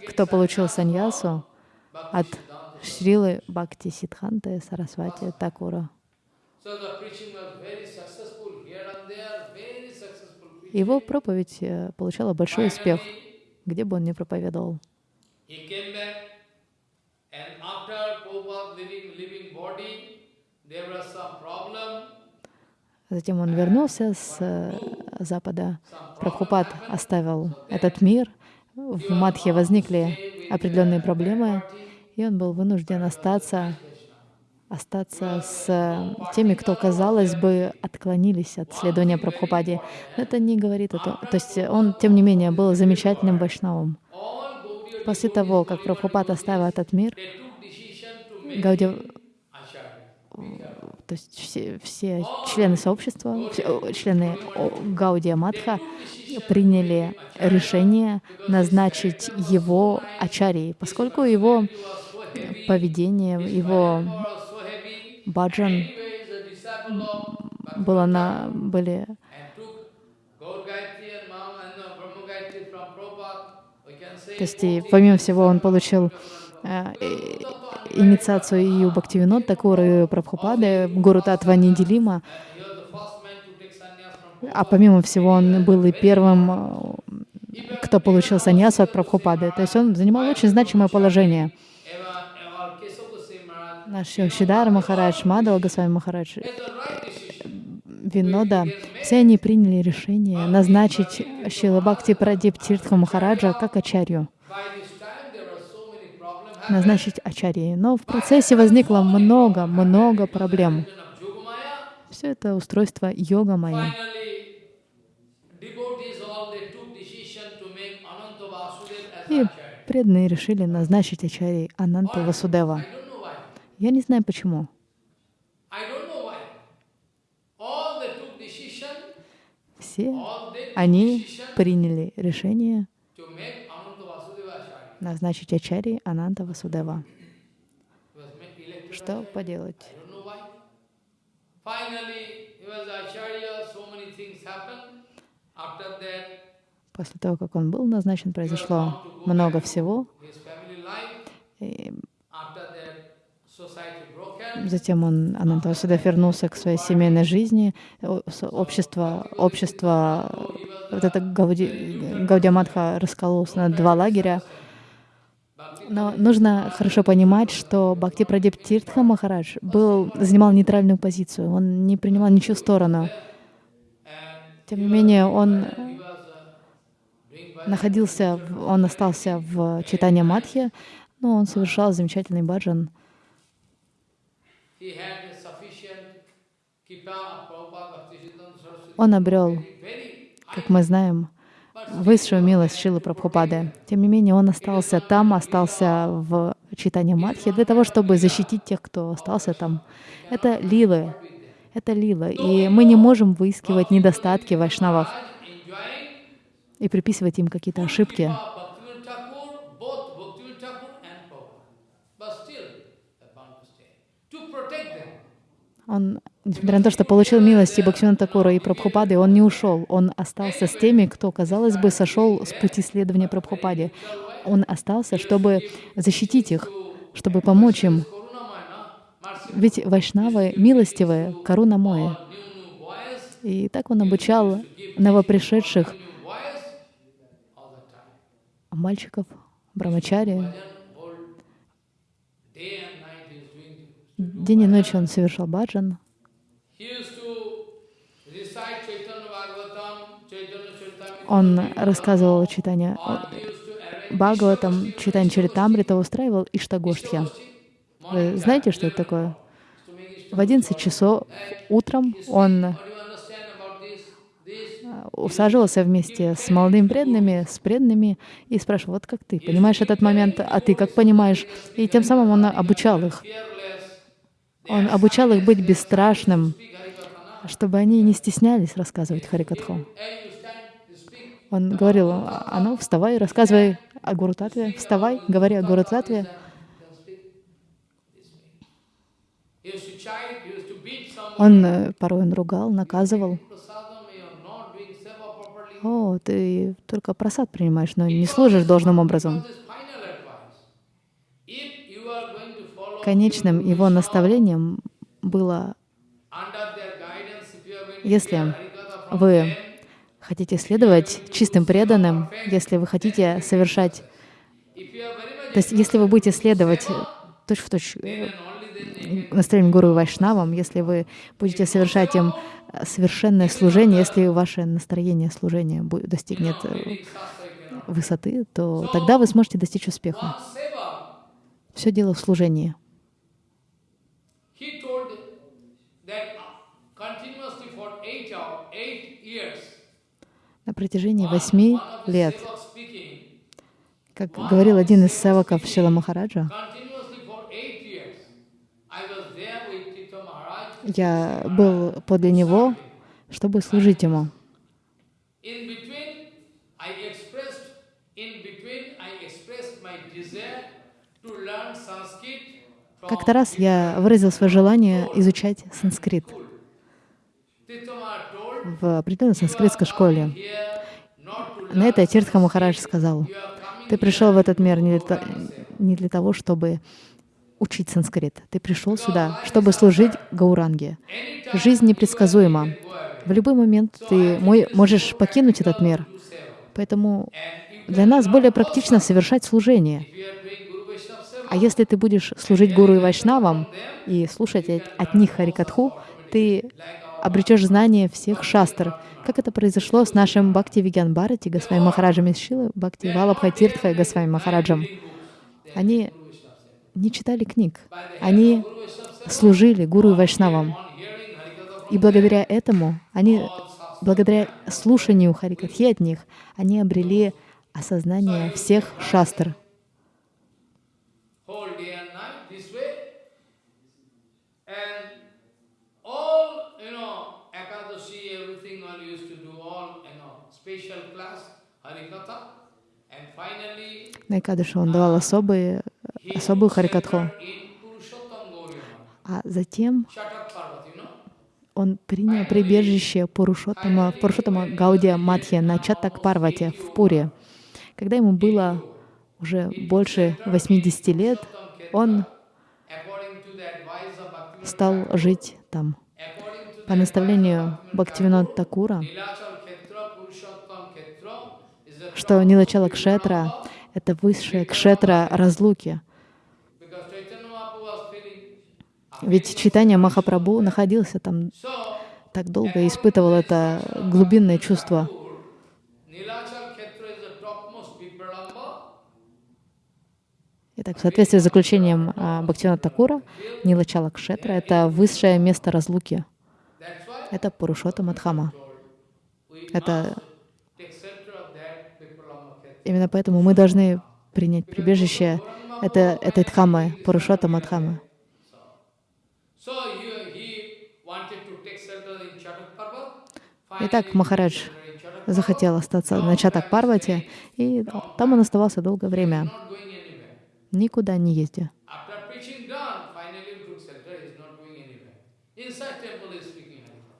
кто получил саньясу от Шрилы Бхакти Сидханты Сарасвати Такура. Его проповедь э, получала большой успех, где бы он ни проповедовал. Затем он вернулся с э, Запада. Прабхупад оставил этот мир. В Мадхе возникли определенные проблемы, и он был вынужден остаться, остаться с э, теми, кто, казалось бы, отклонились от следования Прабхупаде. Но это не говорит о том... То есть он, тем не менее, был замечательным вайшнавом. После того, как Прабхупад оставил этот мир, they то есть все, все члены сообщества, все, члены Гаудия Матха приняли решение назначить его ачарьей, поскольку его поведение, его баджан было на, были То есть, помимо всего, он получил э, инициацию и у Бхактивинод у Прабхупады, Гуру Татва неделима. А помимо всего, он был и первым, э, кто получил саньясу от Прабхупады. То есть он занимал очень значимое положение. Наш Шидара Махарадж, Мадава Госвами Махарадж, decision. Винода, все они приняли решение назначить Шила Бхакти Прадип Тиртха Махараджа как ачарью, By this time, there were so many problems. Назначить ачарьей. Но в процессе возникло много-много проблем. Все это устройство йога as И преданные решили назначить ачарьей Ананту Васудева. Я не знаю почему. Все они приняли решение назначить ачарьей Ананта Васудева. Что поделать? После того, как он был назначен, произошло много всего. И затем он, Ананта Васудев, вернулся к своей семейной жизни. Общество, общество, вот это Гауди, Гаудия Матха раскололось на два лагеря. Но нужно хорошо понимать, что Бхакти Прадип Тиртха Махарадж был, занимал нейтральную позицию, он не принимал ничью сторону. Тем не менее, он находился, он остался в читании Мадхи, но он совершал замечательный баджан. Он обрел, как мы знаем, высшую милость Шилы Прабхупады. Тем не менее, он остался там, остался в читании Мадхи для того, чтобы защитить тех, кто остался там. Это лилы, это лила. И мы не можем выискивать недостатки в вайшнавах и приписывать им какие-то ошибки. Он, несмотря на то, что получил милости Бхактивина Такура и Прабхупады, он не ушел. Он остался с теми, кто, казалось бы, сошел с пути следования Прабхупаде. Он остался, чтобы защитить их, чтобы помочь им. Ведь вайшнавы милостивые, коруна моя. И так он обучал новопришедших мальчиков, брамачари. День и ночь он совершал баджан. Он рассказывал читание Бхагаватам, читание Чаритамрита, устраивал Иштагоштхи. Вы знаете, что это такое? В 11 часов утром он усаживался вместе с молодыми преданными, с преданными и спрашивал, вот как ты, понимаешь этот момент, а ты как понимаешь? И тем самым он обучал их. Он обучал их быть бесстрашным, чтобы они не стеснялись рассказывать Харикатху. Он говорил, а ну, вставай, рассказывай о Гуру Татве, вставай, говори о Гуру Татве. Он э, порой он ругал, наказывал. О, ты только просад принимаешь, но не служишь должным образом. Конечным его наставлением было, если вы хотите следовать чистым преданным, если вы хотите совершать, то есть если вы будете следовать точь в точь э, настроением Гуру Вайшнавам, если вы будете совершать им совершенное служение, если ваше настроение служения достигнет э, высоты, то тогда вы сможете достичь успеха. Все дело в служении. На протяжении восьми лет, как говорил один из севаков Шила Махараджа, я был подле него, чтобы служить ему. Как-то раз я выразил свое желание изучать санскрит в определенной санскритской школе. На это Тиртха Махарадж сказал, ты пришел в этот мир не для, не для того, чтобы учить санскрит. Ты пришел сюда, чтобы служить Гауранге. Жизнь непредсказуема. В любой момент ты можешь покинуть этот мир. Поэтому для нас более практично совершать служение. А если ты будешь служить Гуру и Вайшнавам и слушать от них Харикатху, ты обретешь знание всех шастр, как это произошло с нашим Бхакти Вигян Бхарати, Госвами Махараджем из Шилы, Бхакти Валабха Тиртха и Госвами Махараджем. Они не читали книг. Они служили гуру и вайшнавам. И благодаря этому, они, благодаря слушанию Харикатхи от них, они обрели осознание всех шастр. На Экадыше он давал особые особую харикатху. А затем он принял прибежище Пурушоттама, Пурушоттама Гаудия Матхи на Чаттак Парвате в Пуре. Когда ему было уже больше 80 лет, он стал жить там. По наставлению Бхактивинод Такура, что Нилачала Кшетра — это высшая кшетра разлуки. Ведь читание Махапрабху находился там так долго и испытывал это глубинное чувство. Итак, в соответствии с заключением а, Бхактивинода Такура, Нилачала Кшетра — это высшее место разлуки. Это Пурушота Мадхама. Это именно поэтому мы должны принять прибежище. Это, этой Дхаммы, Chatak Parvat. Итак, Махарадж захотел остаться на Чатак Парвате, и там он оставался долгое время, никуда не ездя.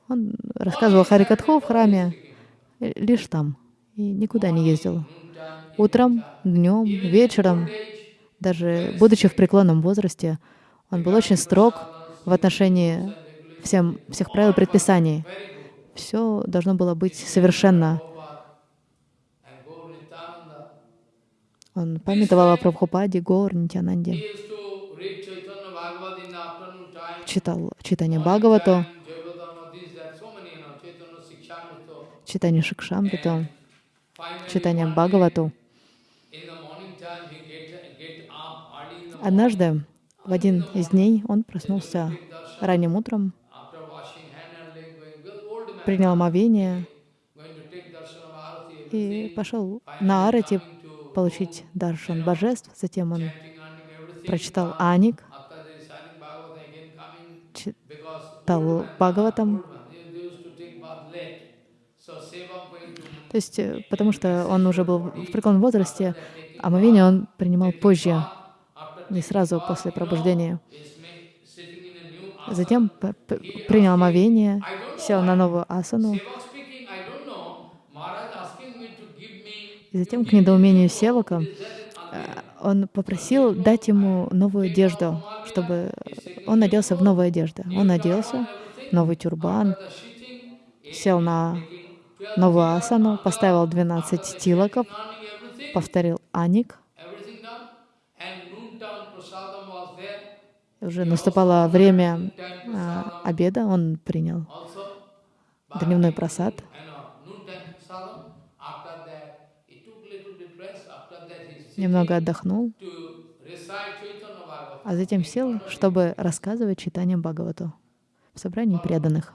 Он рассказывал Харикатху в храме лишь там, и никуда не ездил. Утром, днем, вечером, даже будучи в преклонном возрасте, он был очень строг в отношении всем, всех правил предписаний. Все должно было быть совершенно. Он памятовал о Прабхупаде, Гор, Нитянанде, читал читание Бхагавату, читание Шикшамриту, читание Бхагавату. in the morning time, he get, get up early in the morning. Однажды, в один из дней, он проснулся ранним утром, принял омовение и пошел на Арати получить даршан божеств. Затем он прочитал Аник, читал Бхагаватам. То есть, э, потому что он уже был в преклонном возрасте, омовение он принимал позже, не сразу после пробуждения. Затем принял омовение, сел на новую асану, и затем, к недоумению Севака, э, он попросил дать ему новую одежду, чтобы он оделся в новую одежду. Он оделся, новый тюрбан, сел на новую асану, поставил 12 тилаков, learning everything, повторил аник. Уже наступало время а, обеда, он принял дневной просад. uh, немного отдохнул, а затем сел, чтобы рассказывать читание Бхагавату в собрании преданных.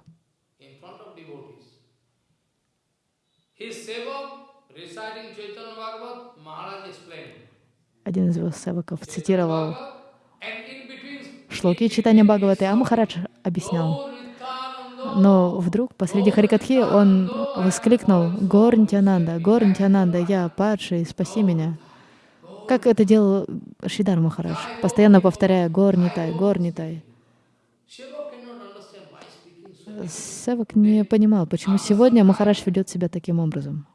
Один из его севаков цитировал шлоки читания Бхагаваты, а Махарадж объяснял. "Oh, Nityananda, Но вдруг посреди Харикатхи он воскликнул «Гор Нитянанда, Гор Нитянанда, я падший, спаси меня». Как это делал Шидар Махарадж, постоянно повторяя «Гор Нитай, Гор Нитай». Shiva cannot understand why speaking so. Севак не понимал, почему сегодня Махарадж ведет себя таким образом.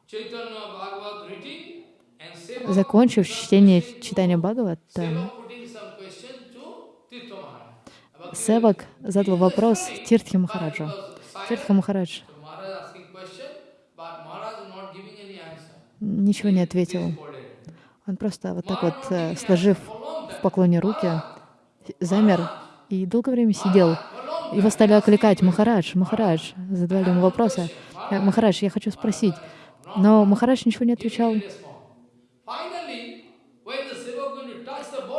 Закончив чтение читания Бхагавата, Севак задал вопрос Тиртхи Махараджу. Тиртха Махарадж ничего не ответил. Он просто вот так вот, э, сложив в поклоне руки, замер и долгое время сидел. Его стали окликать «Махарадж, Махарадж», задавали ему вопросы. «Э, «Махарадж, я хочу спросить». Но Махарадж ничего не отвечал.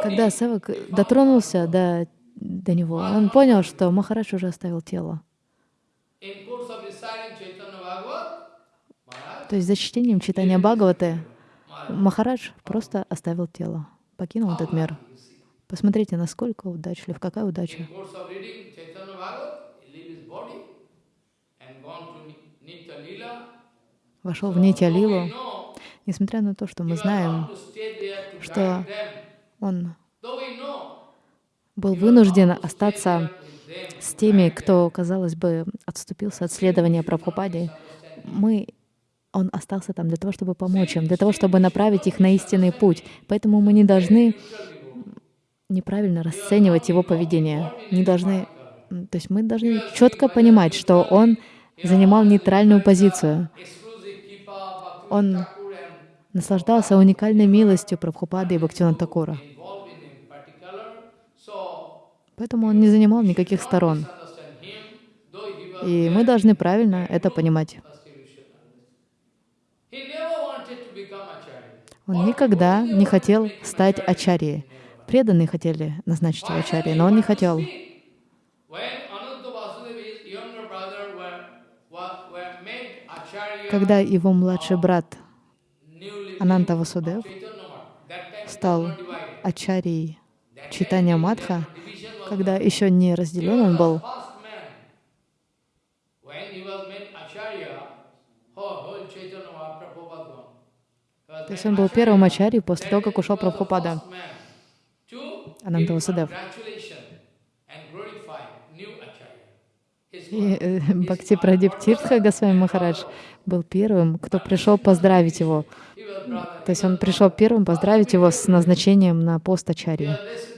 Когда Севак дотронулся до, до него, он понял, что Махарадж уже оставил тело. То есть за чтением читания Бхагаваты Махарадж просто оставил тело, покинул этот мир. Посмотрите, насколько удачлив, какая удача. Вошел в Нитя Though we Лилу, know несмотря на то, что мы знаем, что он был вынужден остаться с теми, кто, казалось бы, отступился от следования Прабхупаде, мы, он остался там для того, чтобы помочь им, для того, чтобы направить их на истинный путь. Поэтому мы не должны неправильно расценивать его поведение. Не должны, то есть мы должны четко понимать, что он занимал нейтральную позицию. Он наслаждался уникальной милостью Прабхупады и Бхактивинода Такура. involved in in particular. So Поэтому он не занимал никаких сторон. И мы должны правильно это понимать. Он никогда не хотел стать ачарьей. Преданные хотели назначить его ачарьей, но он не хотел. Когда его младший брат Ананта Васудев стал ачарьей читания Мадха, когда еще не разделен он был, то есть он был первым ачарьей после того, как ушел Прабхупада. Ананта. His И э, Бхакти Прадип Тиртха Госвами Махарадж был первым, кто пришел поздравить его. То есть он пришел первым поздравить его с назначением на пост ачарьи.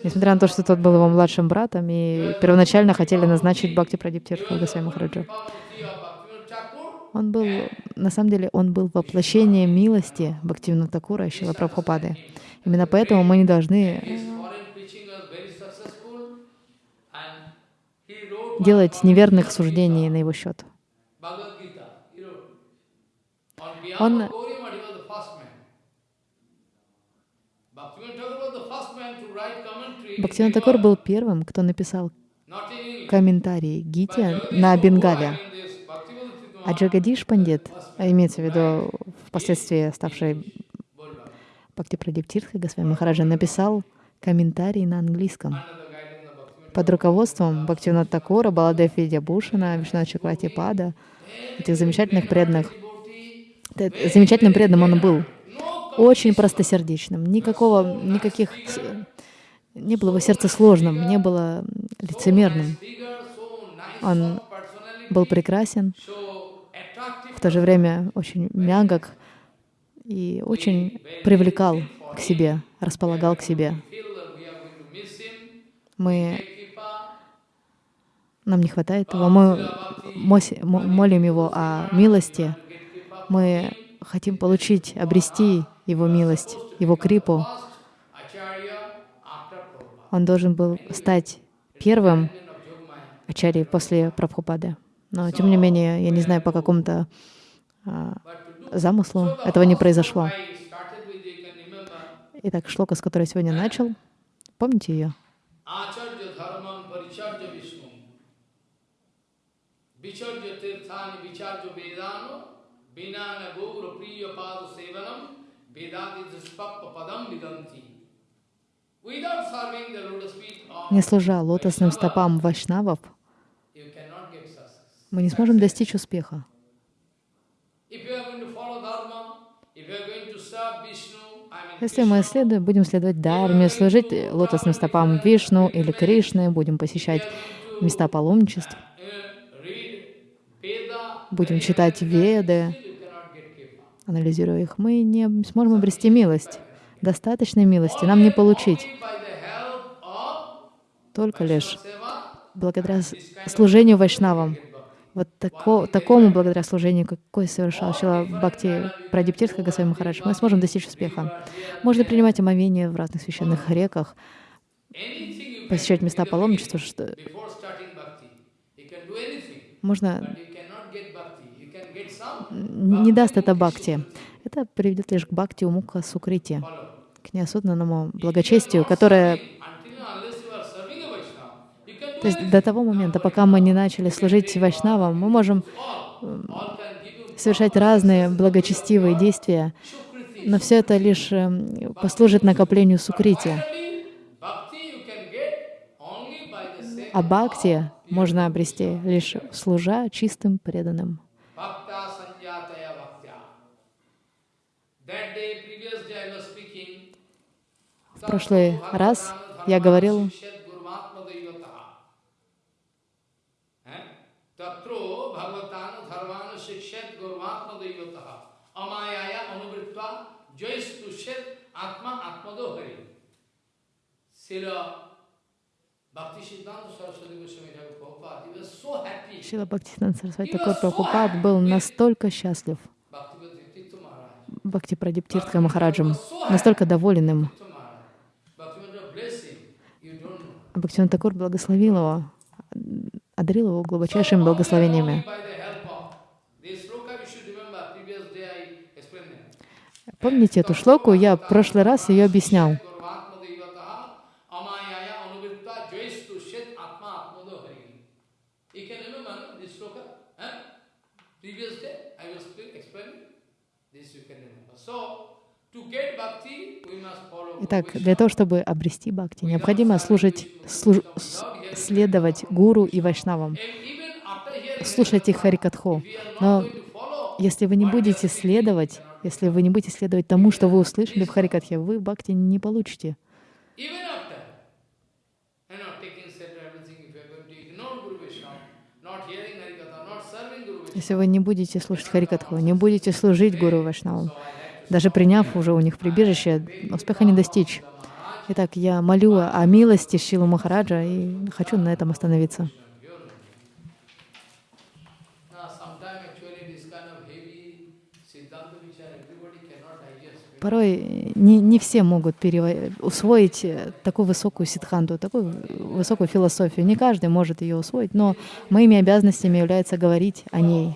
Несмотря на то, что тот был его младшим братом, и первоначально хотели назначить Бхакти Прадип Тиртха Госвами Махараджа. Он был, на самом деле, он был воплощением милости Бхактивина Такура и Шила Прабхупады. Именно поэтому мы не должны делать неверных суждений на его счет. Он- Бхактивин Такур был первым, кто написал комментарий Гите на Бенгале. А Джагадиш Пандит, а имеется в виду впоследствии ставший Бхакти Прадип Госвами Махараджа, написал комментарий на английском. Под руководством Бхактивинода Такура, Баладев Видябушина, Вишна Чакрати Пада, этих замечательных преданных. Замечательным преданным он был, очень простосердечным, никакого, никаких, не было его сердце сложным, не было лицемерным. Он был прекрасен, в то же время очень мягок и очень привлекал к себе, располагал к себе. Мы, нам не хватает его, мы молим его о милости, мы хотим получить, обрести его милость, его крипу. Он должен был стать первым ачарьей после Прабхупады. Но, тем не менее, я не знаю, по какому-то а, замыслу этого не произошло. Итак, шлока, с которой я сегодня начал, помните ее? Vicharya tirthani vicharya vedano. Vinana gaura priya pada sevanam. Не служа лотосным стопам вайшнавов, мы не сможем достичь успеха. Если мы следуем, будем следовать Дharме, служить лотосным стопам Вишну или Кришны, будем посещать места паломничеств, будем читать Веды, анализируя их, мы не сможем обрести милость. Достаточной милости нам не получить, только лишь благодаря служению вайшнавам. Вот тако- такому благодаря служению, какое совершал Шила Бхакти Прадиптирска Госвами Махарадж, мы сможем достичь успеха. Можно принимать омовение в разных священных реках, посещать места паломничества, что можно не даст это бхакти. Это приведет лишь к бхакти умука сукрити, к неосознанному благочестию, которое То есть до того момента, пока мы не начали служить вайшнавам, мы можем you совершать разные благочестивые действия, но все это лишь эм, послужит накоплению сукрити. А бхакти можно обрести лишь служа чистым преданным. He was so happy. Шила Бхактисидант Сарасвати Такур Прабхупад был настолько счастлив. Бхакти Прадиптиртха Махараджем, настолько доволен им. Бхактиван Такур благословил его, одарил его глубочайшими благословениями. Помните эту шлоку? Я в прошлый раз ее объяснял. Итак, для того, чтобы обрести бхакти, необходимо служить, служ, следовать гуру и вайшнавам, слушать их харикатху. Но если вы не будете следовать, если вы не будете следовать тому, что вы услышали в харикатхе, вы бхакти не получите. Если вы не будете слушать Харикатху, не будете служить Гуру Вашнавам, даже приняв уже у них прибежище, успеха не достичь. Итак, я молю о милости Шилу Махараджа и хочу на этом остановиться. Порой не, не все могут усвоить такую высокую ситханту, такую высокую философию. Не каждый может ее усвоить, но моими обязанностями является говорить о ней,